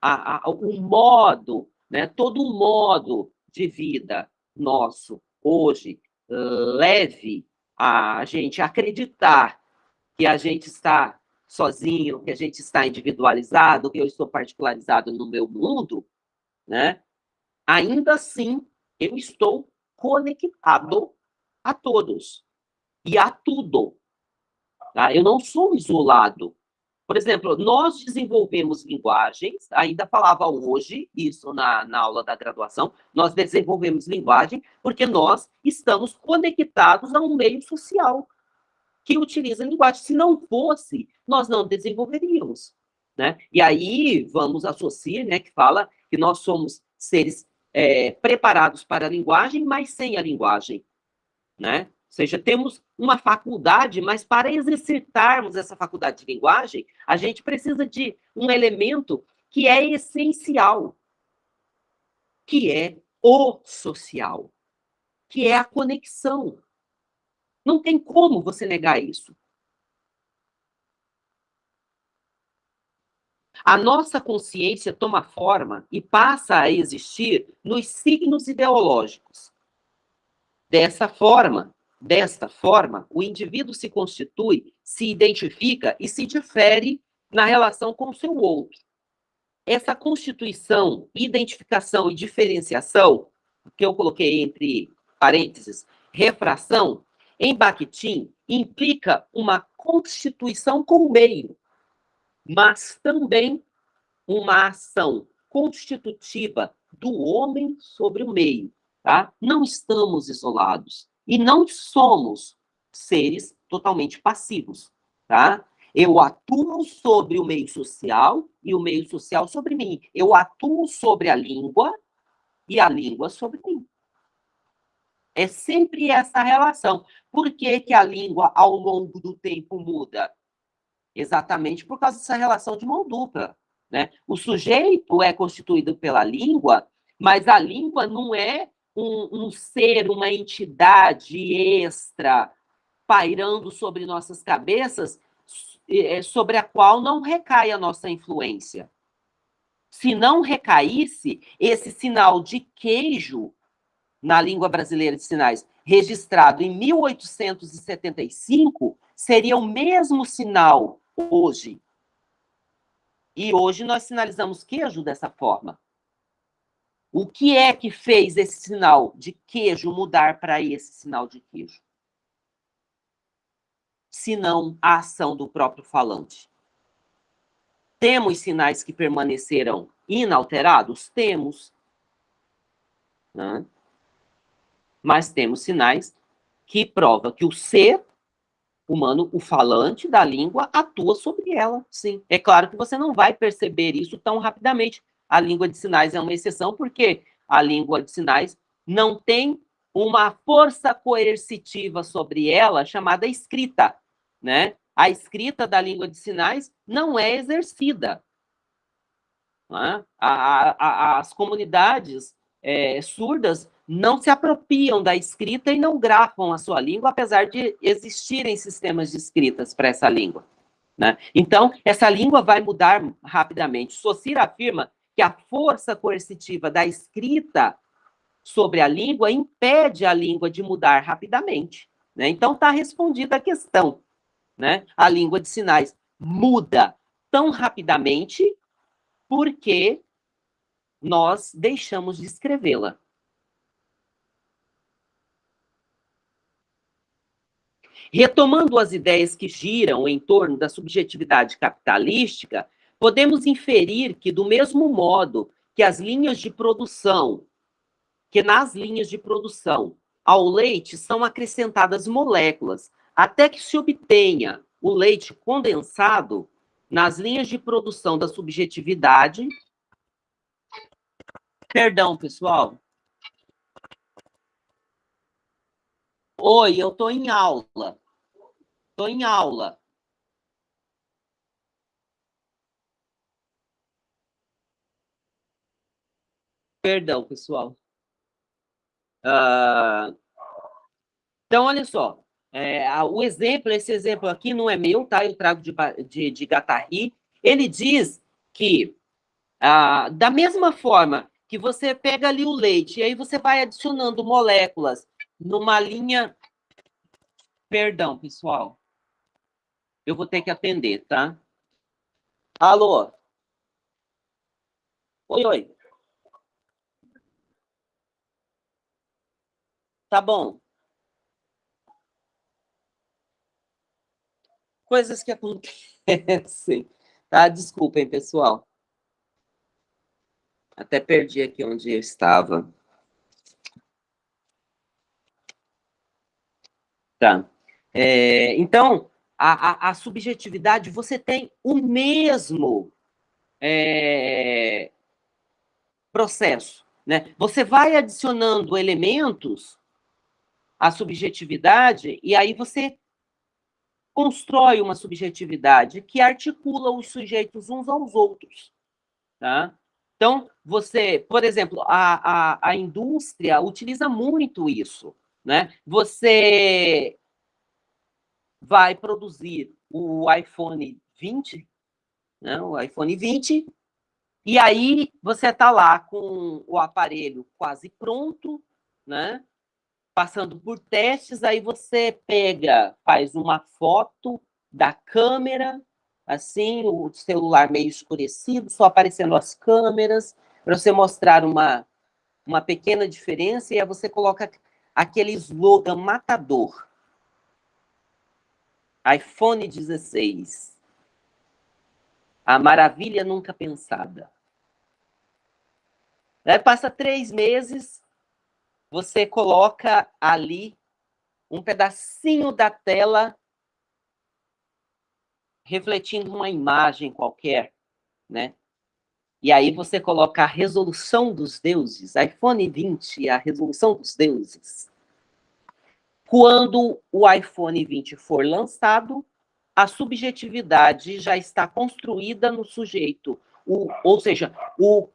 a, a, o modo, né? Todo o modo de vida nosso hoje leve a gente acreditar que a gente está sozinho, que a gente está individualizado, que eu estou particularizado no meu mundo, né? Ainda assim, eu estou conectado a todos e a tudo. Tá? Eu não sou isolado. Por exemplo, nós desenvolvemos linguagens, ainda falava hoje isso na, na aula da graduação, nós desenvolvemos linguagem porque nós estamos conectados a um meio social que utiliza linguagem. Se não fosse, nós não desenvolveríamos. Né? E aí vamos associar, né, que fala que nós somos seres é, preparados para a linguagem, mas sem a linguagem. Né? Seja, temos uma faculdade, mas para exercitarmos essa faculdade de linguagem, a gente precisa de um elemento que é essencial, que é o social, que é a conexão. Não tem como você negar isso. A nossa consciência toma forma e passa a existir nos signos ideológicos. Dessa forma, Desta forma, o indivíduo se constitui, se identifica e se difere na relação com o seu outro. Essa constituição, identificação e diferenciação, que eu coloquei entre parênteses, refração, em Bakhtin, implica uma constituição com o meio, mas também uma ação constitutiva do homem sobre o meio. Tá? Não estamos isolados. E não somos seres totalmente passivos, tá? Eu atuo sobre o meio social e o meio social sobre mim. Eu atuo sobre a língua e a língua sobre mim. É sempre essa relação. Por que, que a língua, ao longo do tempo, muda? Exatamente por causa dessa relação de mão dupla. Né? O sujeito é constituído pela língua, mas a língua não é um, um ser, uma entidade extra pairando sobre nossas cabeças, é, sobre a qual não recai a nossa influência. Se não recaísse, esse sinal de queijo na língua brasileira de sinais, registrado em 1875, seria o mesmo sinal hoje. E hoje nós sinalizamos queijo dessa forma. O que é que fez esse sinal de queijo mudar para esse sinal de queijo? Se não a ação do próprio falante. Temos sinais que permaneceram inalterados? Temos. Né? Mas temos sinais que provam que o ser humano, o falante da língua, atua sobre ela, sim. É claro que você não vai perceber isso tão rapidamente, a língua de sinais é uma exceção, porque a língua de sinais não tem uma força coercitiva sobre ela chamada escrita, né? A escrita da língua de sinais não é exercida. Né? A, a, as comunidades é, surdas não se apropriam da escrita e não grafam a sua língua, apesar de existirem sistemas de escritas para essa língua. Né? Então, essa língua vai mudar rapidamente. Socir afirma que a força coercitiva da escrita sobre a língua impede a língua de mudar rapidamente. Né? Então, está respondida a questão. Né? A língua de sinais muda tão rapidamente porque nós deixamos de escrevê-la. Retomando as ideias que giram em torno da subjetividade capitalística, podemos inferir que, do mesmo modo que as linhas de produção, que nas linhas de produção ao leite são acrescentadas moléculas, até que se obtenha o leite condensado, nas linhas de produção da subjetividade. Perdão, pessoal. Oi, eu estou em aula. Estou em aula. Perdão, pessoal. Uh, então, olha só. É, o exemplo, esse exemplo aqui não é meu, tá? Eu trago de, de, de Gatari. Ele diz que, ah, da mesma forma que você pega ali o leite, e aí você vai adicionando moléculas numa linha... Perdão, pessoal. Eu vou ter que atender, tá? Alô? Oi, oi. Tá bom. Coisas que acontecem, tá? Desculpem, pessoal. Até perdi aqui onde eu estava. Tá. É, então, a, a, a, subjetividade, você tem o mesmo é, processo. Né? Você vai adicionando elementos à subjetividade e aí você constrói uma subjetividade que articula os sujeitos uns aos outros. Tá? Então, você, por exemplo, a, a, a indústria utiliza muito isso. Né? Você vai produzir o iPhone 20, né, o iPhone 20, e aí você está lá com o aparelho quase pronto, né? Passando por testes, aí você pega, faz uma foto da câmera, assim, o celular meio escurecido, só aparecendo as câmeras, para você mostrar uma, uma pequena diferença, e aí você coloca aquele slogan matador, iPhone 16. A maravilha nunca pensada. Aí passa três meses, você coloca ali um pedacinho da tela refletindo uma imagem qualquer, né? E aí você coloca a resolução dos deuses, iPhone 20, a resolução dos deuses. Quando o iPhone 20 for lançado, a subjetividade já está construída no sujeito, o, ou seja, o,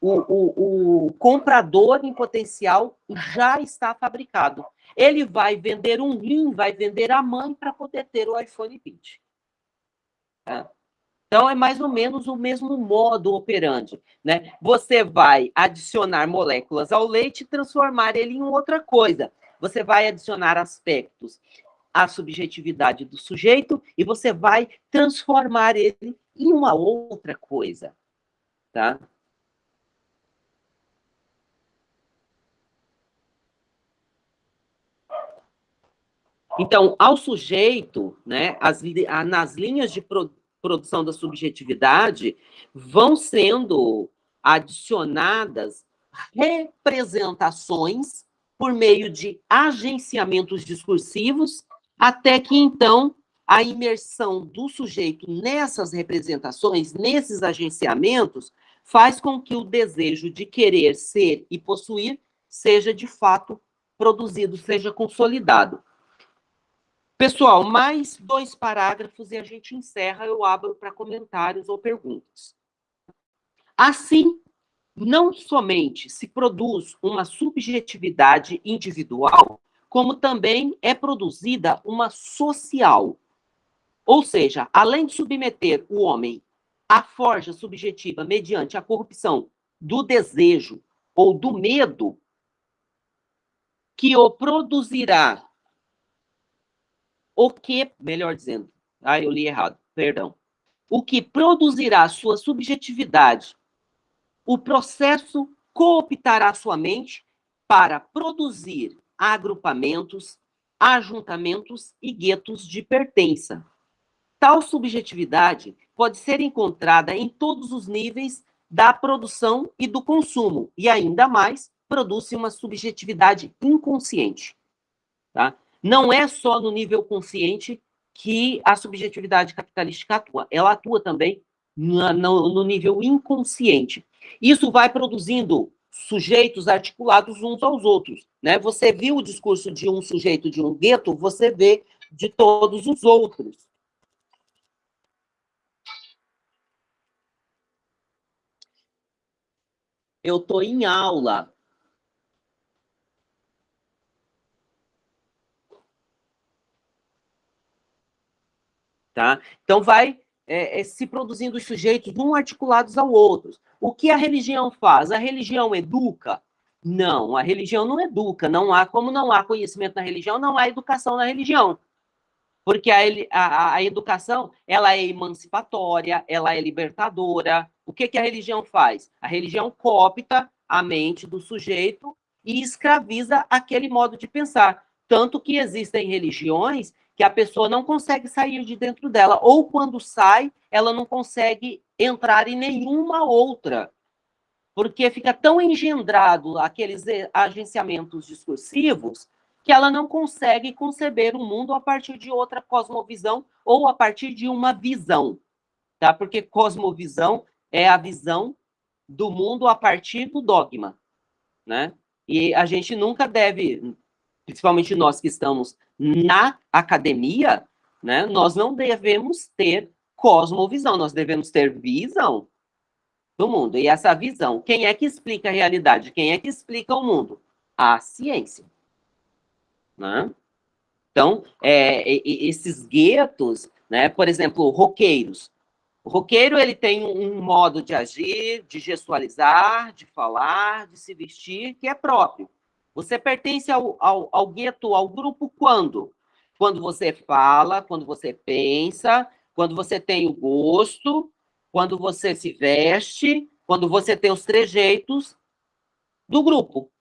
o, o, o comprador em potencial já está fabricado. Ele vai vender um rim, vai vender a mãe para poder ter o iPhone 20. Tá? Então, é mais ou menos o mesmo modo operante. Né? Você vai adicionar moléculas ao leite e transformar ele em outra coisa você vai adicionar aspectos à subjetividade do sujeito e você vai transformar ele em uma outra coisa, tá? Então, ao sujeito, né, as, nas linhas de pro, produção da subjetividade, vão sendo adicionadas representações por meio de agenciamentos discursivos, até que então a imersão do sujeito nessas representações, nesses agenciamentos, faz com que o desejo de querer ser e possuir seja de fato produzido seja consolidado. Pessoal, mais dois parágrafos e a gente encerra, eu abro para comentários ou perguntas. Assim, não somente se produz uma subjetividade individual, como também é produzida uma social. Ou seja, além de submeter o homem à forja subjetiva mediante a corrupção do desejo ou do medo, que o produzirá o que, melhor dizendo, ah, eu li errado, perdão. O que produzirá sua subjetividade, o processo cooptará sua mente para produzir agrupamentos, ajuntamentos e guetos de pertença. Tal subjetividade pode ser encontrada em todos os níveis da produção e do consumo, e ainda mais produz uma subjetividade inconsciente. Tá? Não é só no nível consciente que a subjetividade capitalística atua, ela atua também no, no nível inconsciente. Isso vai produzindo sujeitos articulados uns aos outros. Né? Você viu o discurso de um sujeito de um gueto, você vê de todos os outros. Eu estou em aula. Tá? Então, vai é, é, se produzindo os sujeitos um articulados ao outro. O que a religião faz? A religião educa? Não, a religião não educa. Não há, como não há conhecimento na religião, não há educação na religião. Porque a, a, a educação, ela é emancipatória, ela é libertadora. O que, que a religião faz? A religião coopta a mente do sujeito e escraviza aquele modo de pensar. Tanto que existem religiões que a pessoa não consegue sair de dentro dela, ou quando sai, ela não consegue entrar em nenhuma outra, porque fica tão engendrado aqueles agenciamentos discursivos que ela não consegue conceber o mundo a partir de outra cosmovisão ou a partir de uma visão, tá? Porque cosmovisão é a visão do mundo a partir do dogma, né? E a gente nunca deve, principalmente nós que estamos na academia, né, nós não devemos ter cosmovisão, nós devemos ter visão do mundo. E essa visão, quem é que explica a realidade? Quem é que explica o mundo? A ciência. Né? Então, é, esses guetos, né, por exemplo, roqueiros. O roqueiro ele tem um modo de agir, de gestualizar, de falar, de se vestir, que é próprio. Você pertence ao, ao, ao gueto, ao grupo, quando? Quando você fala, quando você pensa, quando você tem o gosto, quando você se veste, quando você tem os trejeitos do grupo.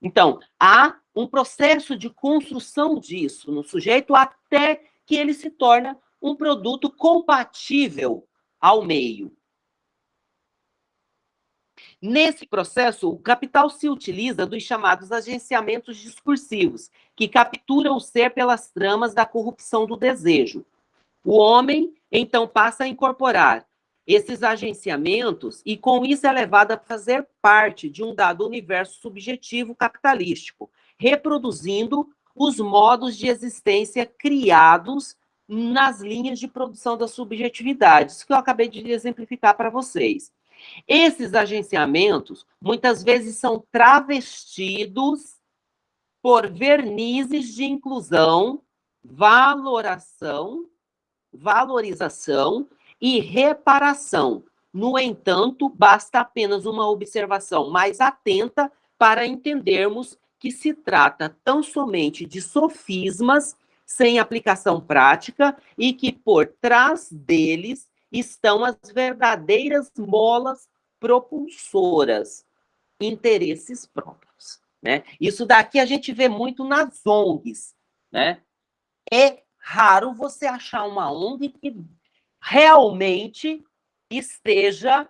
Então, há um processo de construção disso no sujeito até que ele se torna um produto compatível ao meio. Nesse processo, o capital se utiliza dos chamados agenciamentos discursivos, que capturam o ser pelas tramas da corrupção do desejo. O homem, então, passa a incorporar esses agenciamentos e, com isso, é levado a fazer parte de um dado universo subjetivo capitalístico, reproduzindo os modos de existência criados nas linhas de produção das subjetividades, que eu acabei de exemplificar para vocês. Esses agenciamentos, muitas vezes, são travestidos por vernizes de inclusão, valoração, valorização e reparação. No entanto, basta apenas uma observação mais atenta para entendermos que se trata tão somente de sofismas sem aplicação prática e que por trás deles estão as verdadeiras molas propulsoras, interesses próprios. Né? Isso daqui a gente vê muito nas ONGs. Né? É raro você achar uma ONG que realmente esteja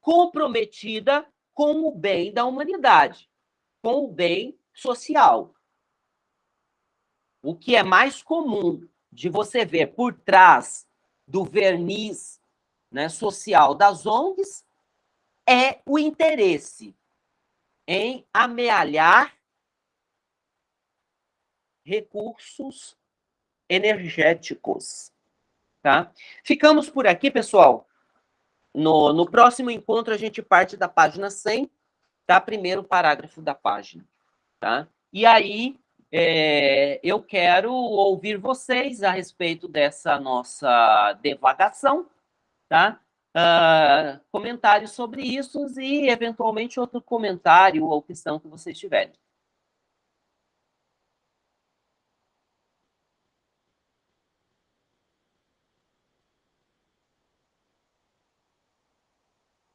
comprometida com o bem da humanidade, com o bem social. O que é mais comum de você ver por trás do verniz né, social das ONGs é o interesse em amealhar recursos energéticos. Tá? Ficamos por aqui, pessoal. No, no próximo encontro, a gente parte da página 100, tá? Primeiro parágrafo da página. Tá? E aí, é, eu quero ouvir vocês a respeito dessa nossa devagação, tá? Uh, comentários sobre isso e, eventualmente, outro comentário ou questão que vocês tiverem.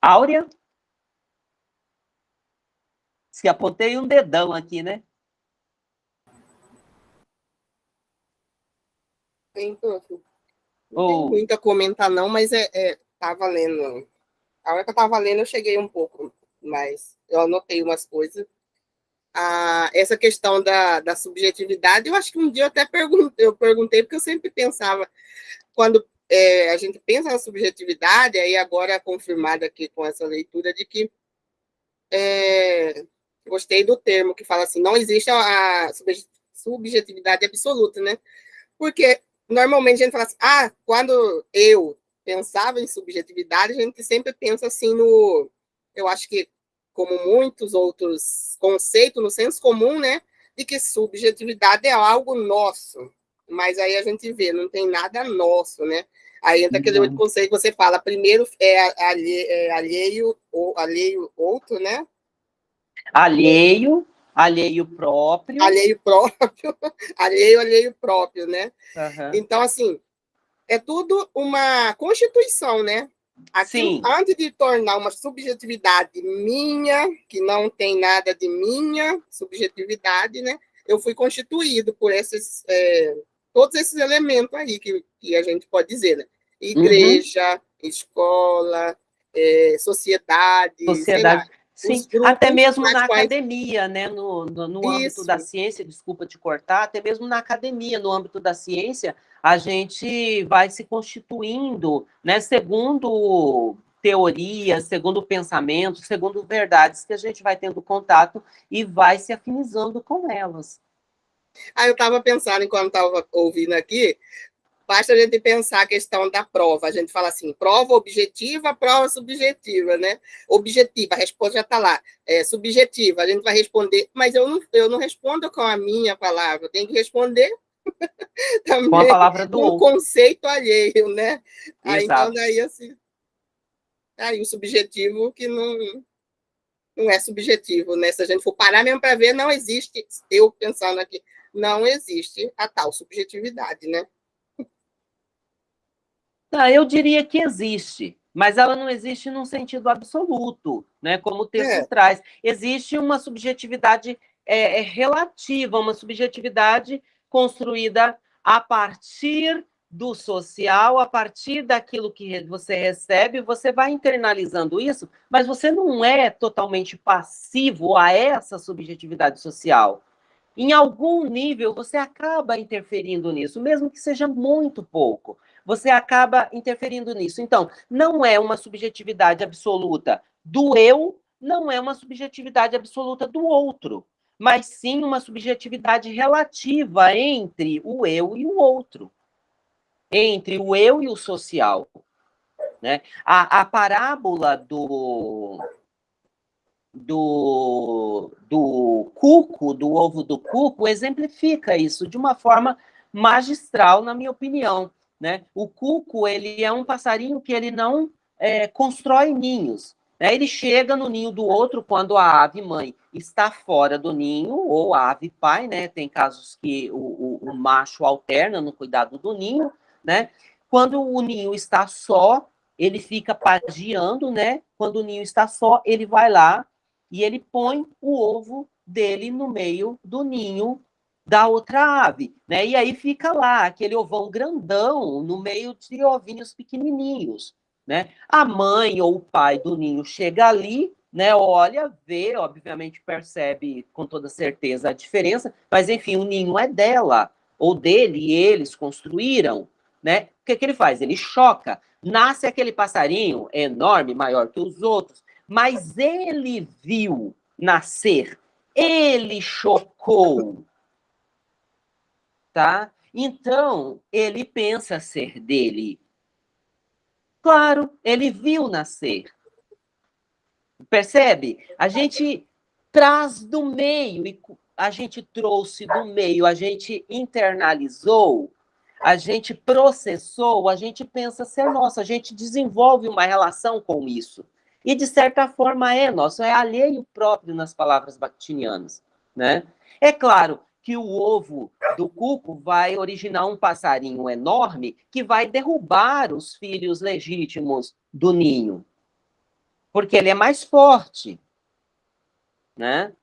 Áurea? Se apontei um dedão aqui, né? Tem. Não oh. tem muito a comentar, não, mas é, é, tava lendo. A hora que eu tava lendo, eu cheguei um pouco, mas eu anotei umas coisas. Ah, essa questão da, da subjetividade, eu acho que um dia eu até perguntei, eu perguntei, porque eu sempre pensava, quando é, a gente pensa na subjetividade, aí agora é confirmado aqui com essa leitura de que é, gostei do termo que fala assim, não existe a subjetividade absoluta, né? Porque normalmente a gente fala assim, ah, quando eu pensava em subjetividade, a gente sempre pensa assim no, eu acho que como muitos outros conceitos no senso comum, né, de que subjetividade é algo nosso, mas aí a gente vê, não tem nada nosso, né? Aí entra aquele outro conceito que você fala, primeiro é, alheio, é alheio, ou, alheio outro, né? Alheio, alheio próprio. Alheio próprio, alheio, alheio próprio, né? Uhum. Então, assim, é tudo uma constituição, né? Assim, antes de tornar uma subjetividade minha, que não tem nada de minha subjetividade, né? Eu fui constituído por esses, é, todos esses elementos aí que, que a gente pode dizer, né? Igreja, uhum. escola, é, sociedade, sociedade. Sim, até mesmo na quais... academia, né? no, no, no âmbito da ciência, desculpa te cortar, até mesmo na academia, no âmbito da ciência, a gente vai se constituindo, né, segundo teorias, segundo pensamento, segundo verdades que a gente vai tendo contato e vai se afinizando com elas. Ah, eu estava pensando, enquanto estava ouvindo aqui, Basta a gente pensar a questão da prova. A gente fala assim, prova objetiva, prova subjetiva, né? Objetiva, a resposta já está lá. É, subjetiva, a gente vai responder, mas eu não, eu não respondo com a minha palavra, eu tenho que responder também com a palavra do um conceito alheio, né? Aí, então, daí, assim, aí o subjetivo que não, não é subjetivo, né? Se a gente for parar mesmo para ver, não existe, eu pensando aqui, não existe a tal subjetividade, né? Tá, eu diria que existe, mas ela não existe num sentido absoluto, né? como o texto é. traz. Existe uma subjetividade é, é, relativa, uma subjetividade construída a partir do social, a partir daquilo que você recebe, você vai internalizando isso, mas você não é totalmente passivo a essa subjetividade social. Em algum nível, você acaba interferindo nisso, mesmo que seja muito pouco você acaba interferindo nisso. Então, não é uma subjetividade absoluta do eu, não é uma subjetividade absoluta do outro, mas sim uma subjetividade relativa entre o eu e o outro, entre o eu e o social. Né? A, a parábola do, do, do cuco, do ovo do cuco, exemplifica isso de uma forma magistral, na minha opinião. Né? O cuco ele é um passarinho que ele não é, constrói ninhos. Né? Ele chega no ninho do outro quando a ave mãe está fora do ninho, ou a ave pai, né? Tem casos que o, o, o macho alterna no cuidado do ninho, né? Quando o ninho está só, ele fica pagiando, né? Quando o ninho está só, ele vai lá e ele põe o ovo dele no meio do ninho da outra ave, né? E aí fica lá aquele ovão grandão no meio de ovinhos pequenininhos, né? A mãe ou o pai do ninho chega ali, né? Olha, vê, obviamente percebe com toda certeza a diferença, mas enfim, o ninho é dela ou dele e eles construíram, né? O que, que ele faz? Ele choca. Nasce aquele passarinho enorme, maior que os outros, mas ele viu nascer, ele chocou, tá? Então, ele pensa ser dele. Claro, ele viu nascer. Percebe? A gente traz do meio, e a gente trouxe do meio, a gente internalizou, a gente processou, a gente pensa ser nosso, a gente desenvolve uma relação com isso. E, de certa forma, é nosso, é alheio próprio nas palavras bakhtinianas. Né? É claro que o ovo do cuco vai originar um passarinho enorme que vai derrubar os filhos legítimos do ninho, porque ele é mais forte, né?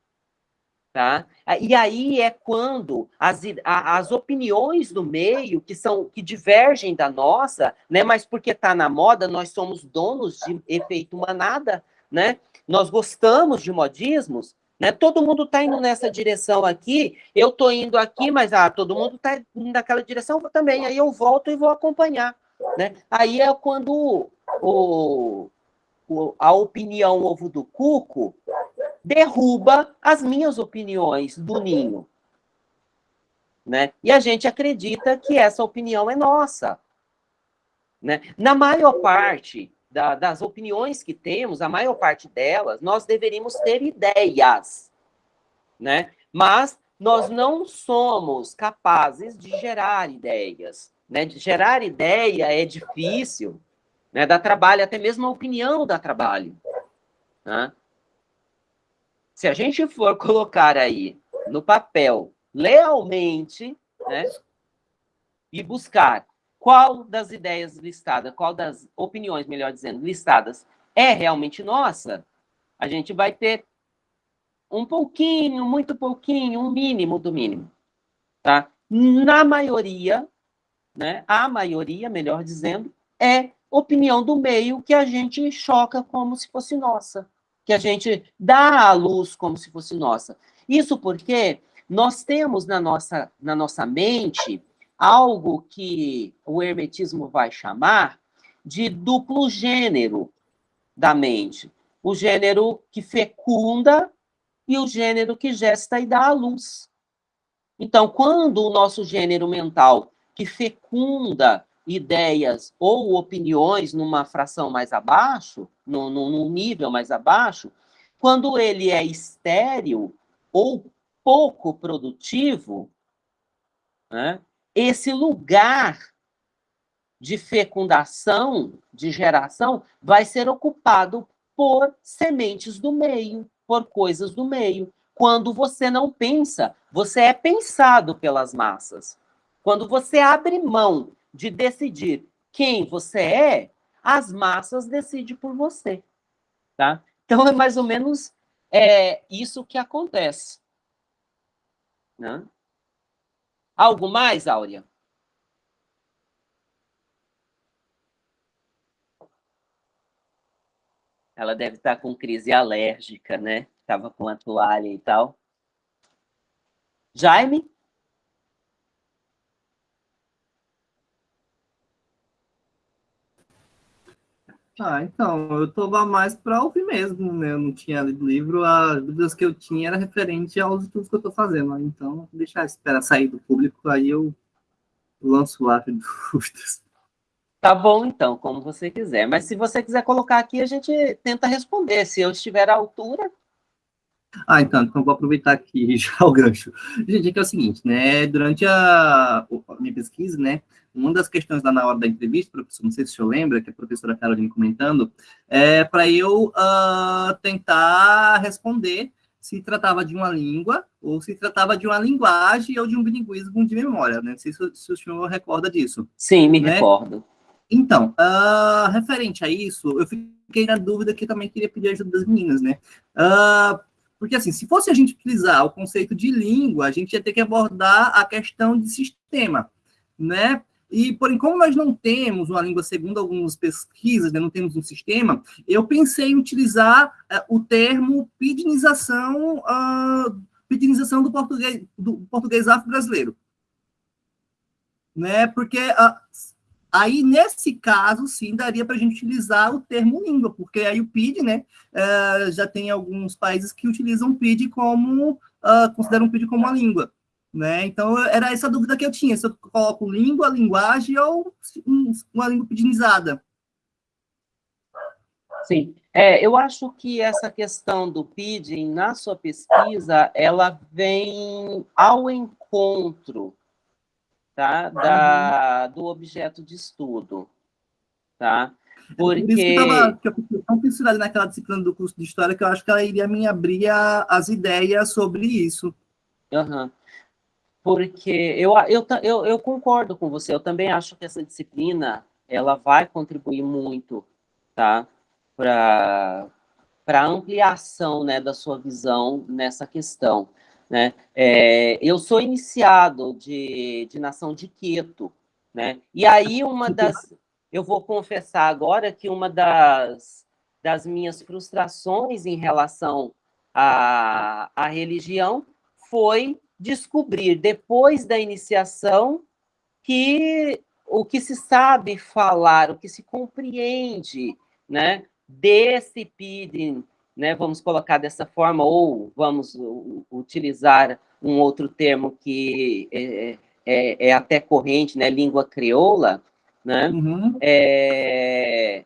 Tá? E aí é quando as, as opiniões do meio, que são que divergem da nossa, né? mas porque está na moda, nós somos donos de efeito manada, né? nós gostamos de modismos, né? todo mundo está indo nessa direção aqui, eu estou indo aqui, mas ah, todo mundo está indo naquela direção também, aí eu volto e vou acompanhar. Né? Aí é quando o, o, a opinião ovo do cuco derruba as minhas opiniões do ninho. Né? E a gente acredita que essa opinião é nossa. Né? Na maior parte da, das opiniões que temos, a maior parte delas, nós deveríamos ter ideias. Né? Mas nós não somos capazes de gerar ideias. Né? De gerar ideia é difícil, né? dá trabalho, até mesmo a opinião dá trabalho. Né? se a gente for colocar aí no papel lealmente, né, e buscar qual das ideias listadas, qual das opiniões, melhor dizendo, listadas é realmente nossa, a gente vai ter um pouquinho, muito pouquinho, um mínimo do mínimo, tá? Na maioria, né, a maioria, melhor dizendo, é opinião do meio que a gente choca como se fosse nossa que a gente dá à luz como se fosse nossa. Isso porque nós temos na nossa, na nossa mente algo que o hermetismo vai chamar de duplo gênero da mente. O gênero que fecunda e o gênero que gesta e dá à luz. Então, quando o nosso gênero mental que fecunda ideias ou opiniões numa fração mais abaixo, num, num nível mais abaixo, quando ele é estéril ou pouco produtivo, né, esse lugar de fecundação, de geração, vai ser ocupado por sementes do meio, por coisas do meio. Quando você não pensa, você é pensado pelas massas. Quando você abre mão de decidir quem você é, as massas decidem por você, tá? Então, é mais ou menos é, isso que acontece. Né? Algo mais, Áurea? Ela deve estar com crise alérgica, né? Estava com a toalha e tal. Jaime? Ah, então, eu tô mais para ouvir mesmo, né? Eu não tinha lido livro, as dúvidas que eu tinha era referente aos estudos que eu tô fazendo, né? então, deixar esperar sair do público, aí eu lanço lá as dúvidas. Tá bom, então, como você quiser. Mas se você quiser colocar aqui, a gente tenta responder. Se eu estiver à altura, ah, então, então vou aproveitar aqui já o gancho. Gente, é que é o seguinte, né, durante a, a minha pesquisa, né, uma das questões lá na hora da entrevista, professor, não sei se o senhor lembra, que a professora Carolina comentando, é para eu uh, tentar responder se tratava de uma língua, ou se tratava de uma linguagem, ou de um bilinguismo de memória, né? Não sei se, se o senhor recorda disso. Sim, me né? recordo. Então, uh, referente a isso, eu fiquei na dúvida que também queria pedir ajuda das meninas, né? Uh, porque, assim, se fosse a gente utilizar o conceito de língua, a gente ia ter que abordar a questão de sistema, né? E, porém, como nós não temos uma língua, segundo algumas pesquisas, né, não temos um sistema, eu pensei em utilizar uh, o termo pidinização, uh, pidinização do português, do português afro-brasileiro. Né? Porque uh, Aí, nesse caso, sim, daria para a gente utilizar o termo língua, porque aí o PID, né, uh, já tem alguns países que utilizam o PID como, uh, consideram o PID como uma língua, Né? Então, era essa dúvida que eu tinha, se eu coloco língua, linguagem ou uma língua pedinizada. Sim, é, eu acho que essa questão do PIDing, na sua pesquisa, ela vem ao encontro tá, da, do objeto de estudo. Tá? Porque... Por isso que, eu tava, que eu tão pincelada naquela disciplina do curso de História que eu acho que ela iria me abrir a, as ideias sobre isso. Uhum. Porque eu, eu, eu, eu concordo com você, eu também acho que essa disciplina ela vai contribuir muito tá? para a ampliação né, da sua visão nessa questão. Né? É, eu sou iniciado de, de nação de Queto, né? e aí uma das, eu vou confessar agora que uma das, das minhas frustrações em relação à, à religião foi descobrir, depois da iniciação, que o que se sabe falar, o que se compreende né, desse PIDIN, né, vamos colocar dessa forma, ou vamos utilizar um outro termo que é, é, é até corrente, né, língua crioula, né? Uhum. É,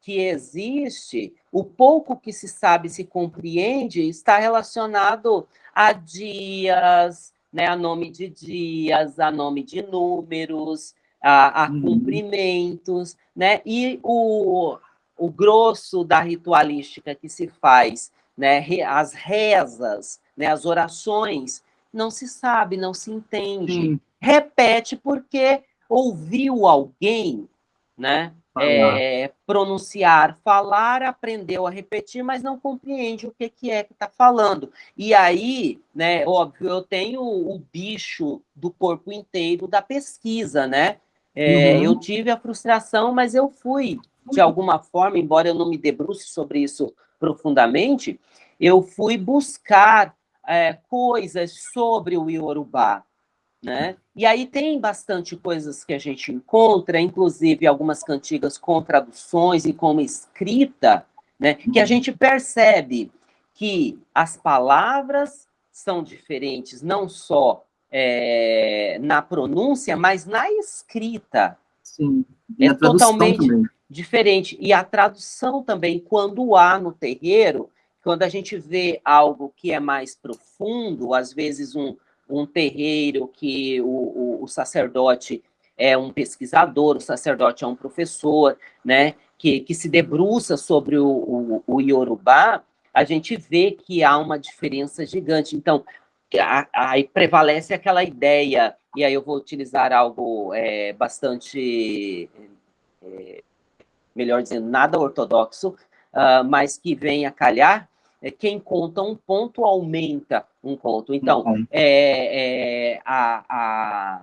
que existe, o pouco que se sabe, se compreende, está relacionado a dias, né, a nome de dias, a nome de números, a, a uhum. cumprimentos, né? E o, o grosso da ritualística que se faz, né, as rezas, né, as orações, não se sabe, não se entende. Repete porque ouviu alguém né, é, pronunciar, falar, aprendeu a repetir, mas não compreende o que, que é que está falando. E aí, né, óbvio, eu tenho o bicho do corpo inteiro da pesquisa, né? É, uhum. Eu tive a frustração, mas eu fui, de alguma forma, embora eu não me debruce sobre isso profundamente, eu fui buscar é, coisas sobre o Iorubá, né? E aí tem bastante coisas que a gente encontra, inclusive algumas cantigas com traduções e com escrita, né? que a uhum. gente percebe que as palavras são diferentes, não só é, na pronúncia, mas na escrita. Sim. E é totalmente também. Diferente. E a tradução também, quando há no terreiro, quando a gente vê algo que é mais profundo, às vezes um, um terreiro que o, o, o, sacerdote é um pesquisador, o sacerdote é um professor, né, que, que se debruça sobre o, o, o Yorubá, a gente vê que há uma diferença gigante. Então, aí prevalece aquela ideia, e aí eu vou utilizar algo é, bastante, é, melhor dizendo, nada ortodoxo, uh, mas que vem a calhar, é, quem conta um ponto aumenta um ponto. Então, uhum. é, é, a, a,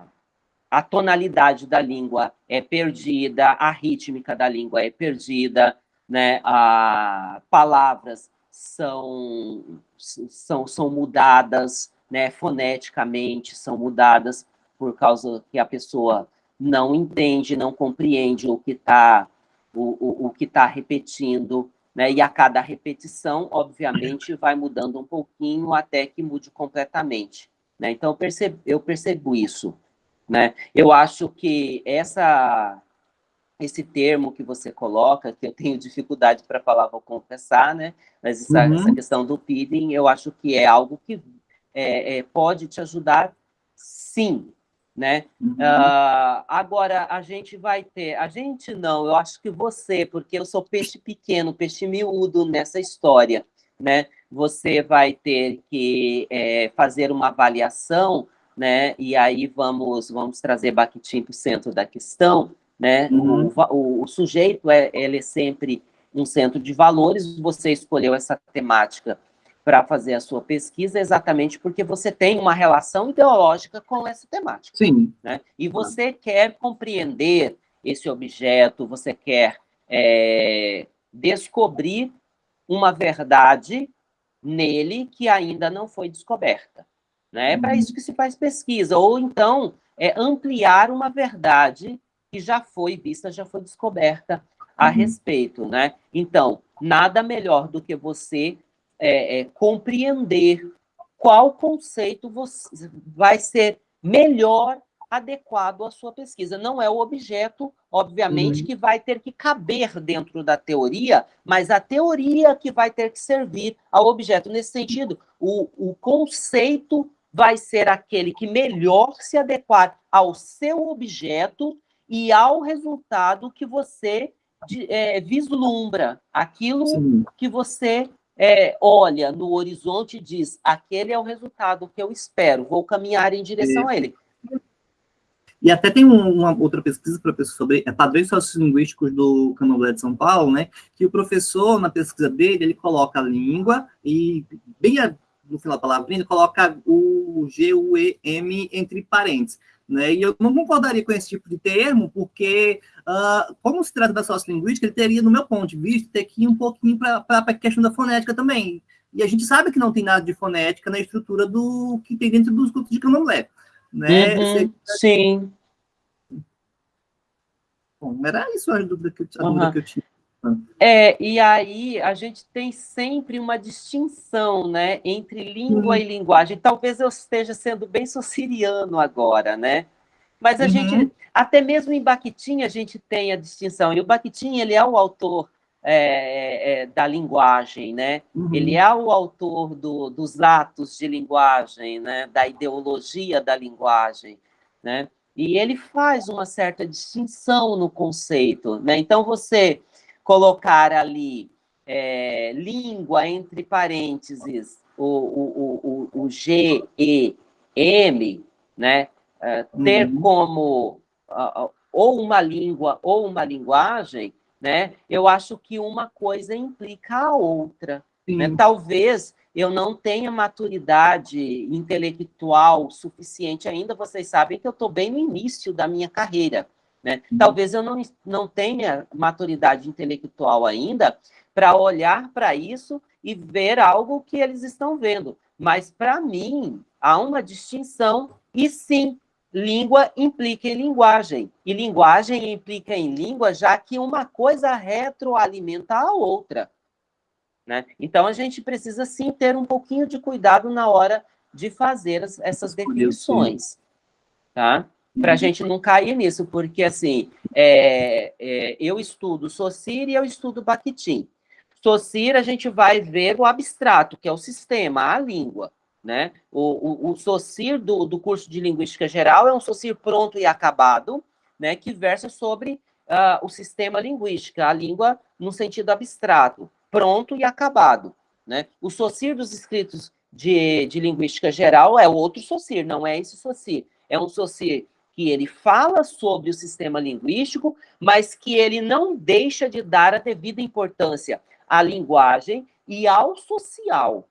a tonalidade da língua é perdida, a rítmica da língua é perdida, né? a, palavras são, são, são mudadas, né? foneticamente são mudadas, por causa que a pessoa não entende, não compreende o que está o, o, o que tá repetindo, né? E a cada repetição, obviamente, vai mudando um pouquinho até que mude completamente. Né? Então, eu percebo, eu percebo isso. Né? Eu acho que essa, esse termo que você coloca, que eu tenho dificuldade para falar, vou confessar, né? mas essa, uhum. essa questão do feeding, eu acho que é algo que é, é, pode te ajudar, sim, né? Uhum. Uh, agora, a gente vai ter... A gente não, eu acho que você, porque eu sou peixe pequeno, peixe miúdo nessa história, né? Você vai ter que é, fazer uma avaliação, né? E aí vamos, vamos trazer Bakhtin para o centro da questão, né? Uhum. O, o, o, sujeito, é, ele é sempre um centro de valores, você escolheu essa temática para fazer a sua pesquisa exatamente porque você tem uma relação ideológica com essa temática. Sim. Né? E você quer compreender esse objeto, você quer é, descobrir uma verdade nele que ainda não foi descoberta. Né? É para uhum. isso que se faz pesquisa, ou então é ampliar uma verdade que já foi vista, já foi descoberta a uhum. respeito. Né? Então, nada melhor do que você é, é, compreender qual conceito você vai ser melhor adequado à sua pesquisa. Não é o objeto, obviamente, uhum. que vai ter que caber dentro da teoria, mas a teoria que vai ter que servir ao objeto. Nesse sentido, o, o conceito vai ser aquele que melhor se adequar ao seu objeto e ao resultado que você é, vislumbra, aquilo Sim. que você é, olha no horizonte e diz: aquele é o resultado que eu espero, vou caminhar em direção a ele. E até tem uma outra pesquisa, professor, sobre é, padrões sociolinguísticos do Candomblé de São Paulo, né? Que o professor, na pesquisa dele, ele coloca a língua e, bem no final da palavra, ele coloca o G, U, E, M entre parênteses. Né? E eu não concordaria com esse tipo de termo, porque, uh, como se trata da sociolinguística, ele teria, no meu ponto de vista, ter que ir um pouquinho para a questão da fonética também. E a gente sabe que não tem nada de fonética na estrutura do que tem dentro dos cultos de candomblé né? Uhum, sim. Bom, era isso a dúvida que, a uhum. dúvida que eu tinha. É, e aí a gente tem sempre uma distinção, né, entre língua uhum. e linguagem. Talvez eu esteja sendo bem sociriano agora, né? Mas a uhum. gente, até mesmo em Bakhtin, a gente tem a distinção. E o Bakhtin, ele é o autor é, é, é, da linguagem, né? Uhum. Ele é o autor do, dos atos de linguagem, né? Da ideologia da linguagem, né? E ele faz uma certa distinção no conceito, né? Então, você colocar ali é, língua entre parênteses, o, o, o, o G, E, M, né? É, ter uhum. como uh, ou uma língua ou uma linguagem, né? Eu acho que uma coisa implica a outra. Né? Talvez eu não tenha maturidade intelectual suficiente ainda, vocês sabem que eu estou bem no início da minha carreira. Né? Talvez eu não, não tenha maturidade intelectual ainda para olhar para isso e ver algo que eles estão vendo. Mas, para mim, há uma distinção, e sim, língua implica em linguagem, e linguagem implica em língua, já que uma coisa retroalimenta a outra. Né? Então, a gente precisa, sim, ter um pouquinho de cuidado na hora de fazer as, essas definições, tá? Para a uhum. gente não cair nisso, porque, assim, é, é, eu estudo Socir e eu estudo Bakhtin. Socir, a gente vai ver o abstrato, que é o sistema, a língua. Né? O, o, o SOCIR do, do curso de Linguística Geral é um SOCIR pronto e acabado, né, que versa sobre uh, o sistema linguístico, a língua no sentido abstrato, pronto e acabado. Né? O SOCIR dos escritos de, de Linguística Geral é outro SOCIR, não é esse SOCIR. É um SOCIR que ele fala sobre o sistema linguístico, mas que ele não deixa de dar a devida importância à linguagem e ao social.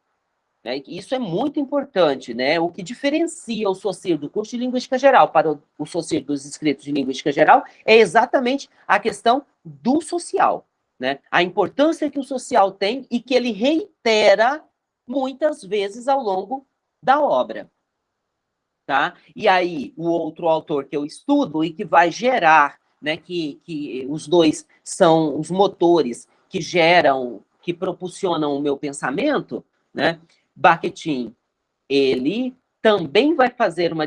Né? Isso é muito importante, né? O que diferencia o SOCIR do curso de Linguística Geral para o, o dos inscritos de Linguística Geral é exatamente a questão do social, né? A importância que o social tem e que ele reitera muitas vezes ao longo da obra. Tá? E aí, o outro autor que eu estudo e que vai gerar, né, que, que os dois são os motores que geram, que propulsionam o meu pensamento, né, Bakhtin, ele também vai fazer uma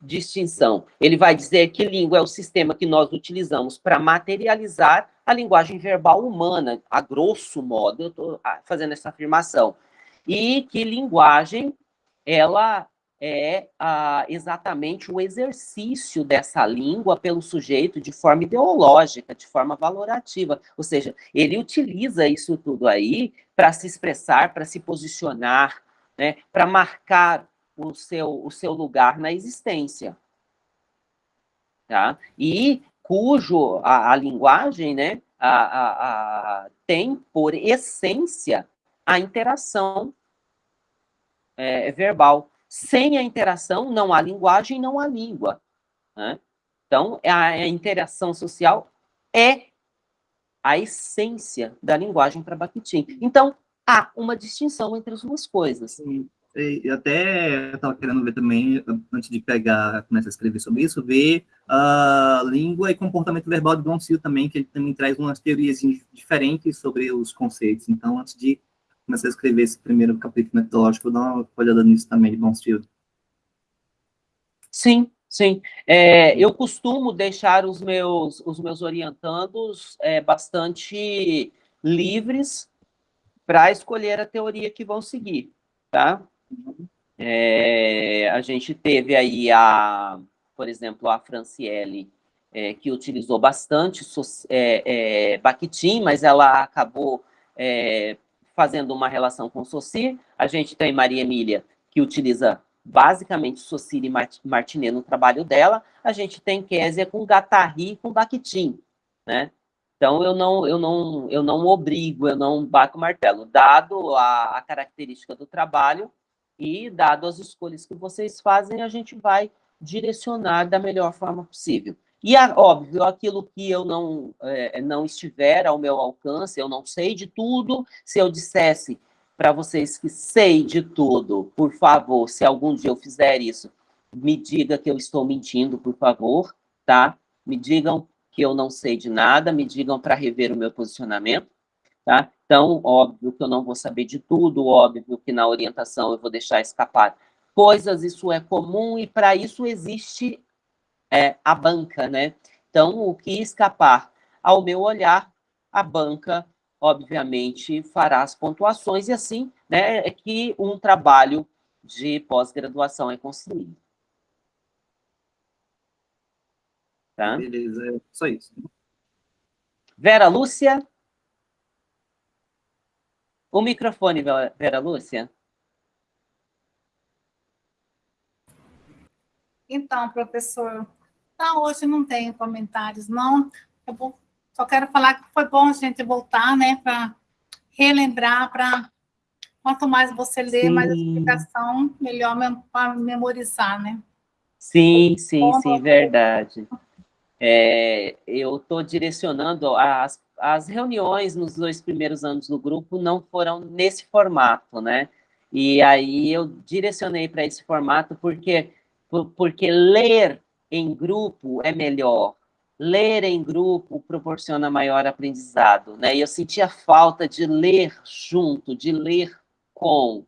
distinção. Ele vai dizer que língua é o sistema que nós utilizamos para materializar a linguagem verbal humana, a grosso modo, eu estou fazendo essa afirmação. E que linguagem, ela é ah, exatamente o exercício dessa língua pelo sujeito de forma ideológica, de forma valorativa. Ou seja, ele utiliza isso tudo aí para se expressar, para se posicionar, né, para marcar o seu, o seu lugar na existência. Tá? E cujo a, a linguagem né, a, a, tem por essência a interação é, verbal. Sem a interação, não há linguagem, não há língua. Né? Então, a, interação social é a essência da linguagem para Bakhtin. Então, há uma distinção entre as duas coisas. E até estava querendo ver também, antes de pegar, começar a escrever sobre isso, ver a uh, língua e comportamento verbal de Don Sil também, que ele também traz umas teorias diferentes sobre os conceitos. Então, antes de começar a escrever esse primeiro capítulo metodológico, vou dar uma olhada nisso também, de Bonsfield. Sim, sim. É, eu costumo deixar os meus, os meus orientandos é, bastante livres para escolher a teoria que vão seguir, tá? É, a gente teve aí a, por exemplo, a Franciele, é, que utilizou bastante é, é, Bakhtin, mas ela acabou é, fazendo uma relação com Saussure. A gente tem Maria Emília, que utiliza basicamente Saussure e Martinet no trabalho dela. A gente tem Késia com Guattari e com Bakhtin, né? Então, eu não, eu, não, eu não obrigo, eu não bato o martelo. Dado a, a característica do trabalho e dado as escolhas que vocês fazem, a gente vai direcionar da melhor forma possível. E, óbvio, aquilo que eu não, é, não estiver ao meu alcance, eu não sei de tudo, se eu dissesse para vocês que sei de tudo, por favor, se algum dia eu fizer isso, me diga que eu estou mentindo, por favor, tá? Me digam que eu não sei de nada, me digam para rever o meu posicionamento, tá? Então, óbvio que eu não vou saber de tudo, óbvio que na orientação eu vou deixar escapar coisas, isso é comum e para isso existe é, a banca, né? Então, o que escapar ao meu olhar, a banca, obviamente, fará as pontuações, e assim né, é que um trabalho de pós-graduação é construído. Tá? Beleza, é só isso. Vera Lúcia? O microfone, Vera Lúcia. Então, professor, tá, hoje não tenho comentários, não. Eu vou, só quero falar que foi bom a gente voltar, né, para relembrar, para quanto mais você lê, sim. mais explicação, melhor para memorizar, né? Sim, sim, sim, verdade. É, eu estou direcionando as, as reuniões nos dois primeiros anos do grupo não foram nesse formato, né? E aí eu direcionei para esse formato porque porque ler em grupo é melhor. Ler em grupo proporciona maior aprendizado, né? E eu sentia falta de ler junto, de ler com,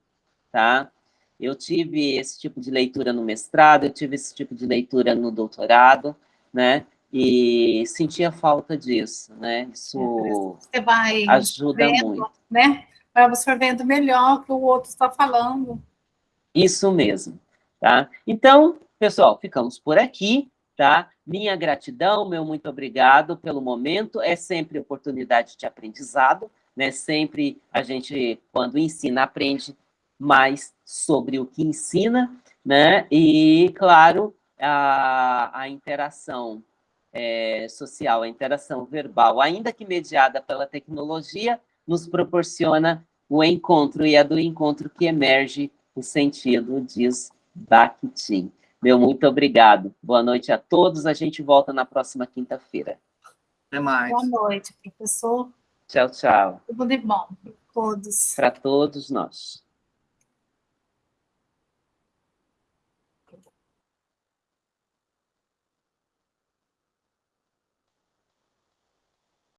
tá? Eu tive esse tipo de leitura no mestrado, eu tive esse tipo de leitura no doutorado, né? E sentia falta disso, né? Isso Você vai ajuda muito. Né? Vai absorvendo melhor o que o outro está falando. Isso mesmo. Tá? Então, pessoal, ficamos por aqui, tá? Minha gratidão, meu muito obrigado pelo momento, é sempre oportunidade de aprendizado, né? Sempre a gente, quando ensina, aprende mais sobre o que ensina, né? E, claro, a, a interação é, social, a interação verbal, ainda que mediada pela tecnologia, nos proporciona o encontro, e é do encontro que emerge o sentido, diz Bakhtin. Meu muito obrigado. Boa noite a todos. A gente volta na próxima quinta-feira. Até mais. Boa noite, professor. Tchau, tchau. Tudo de bom para todos. Para todos nós.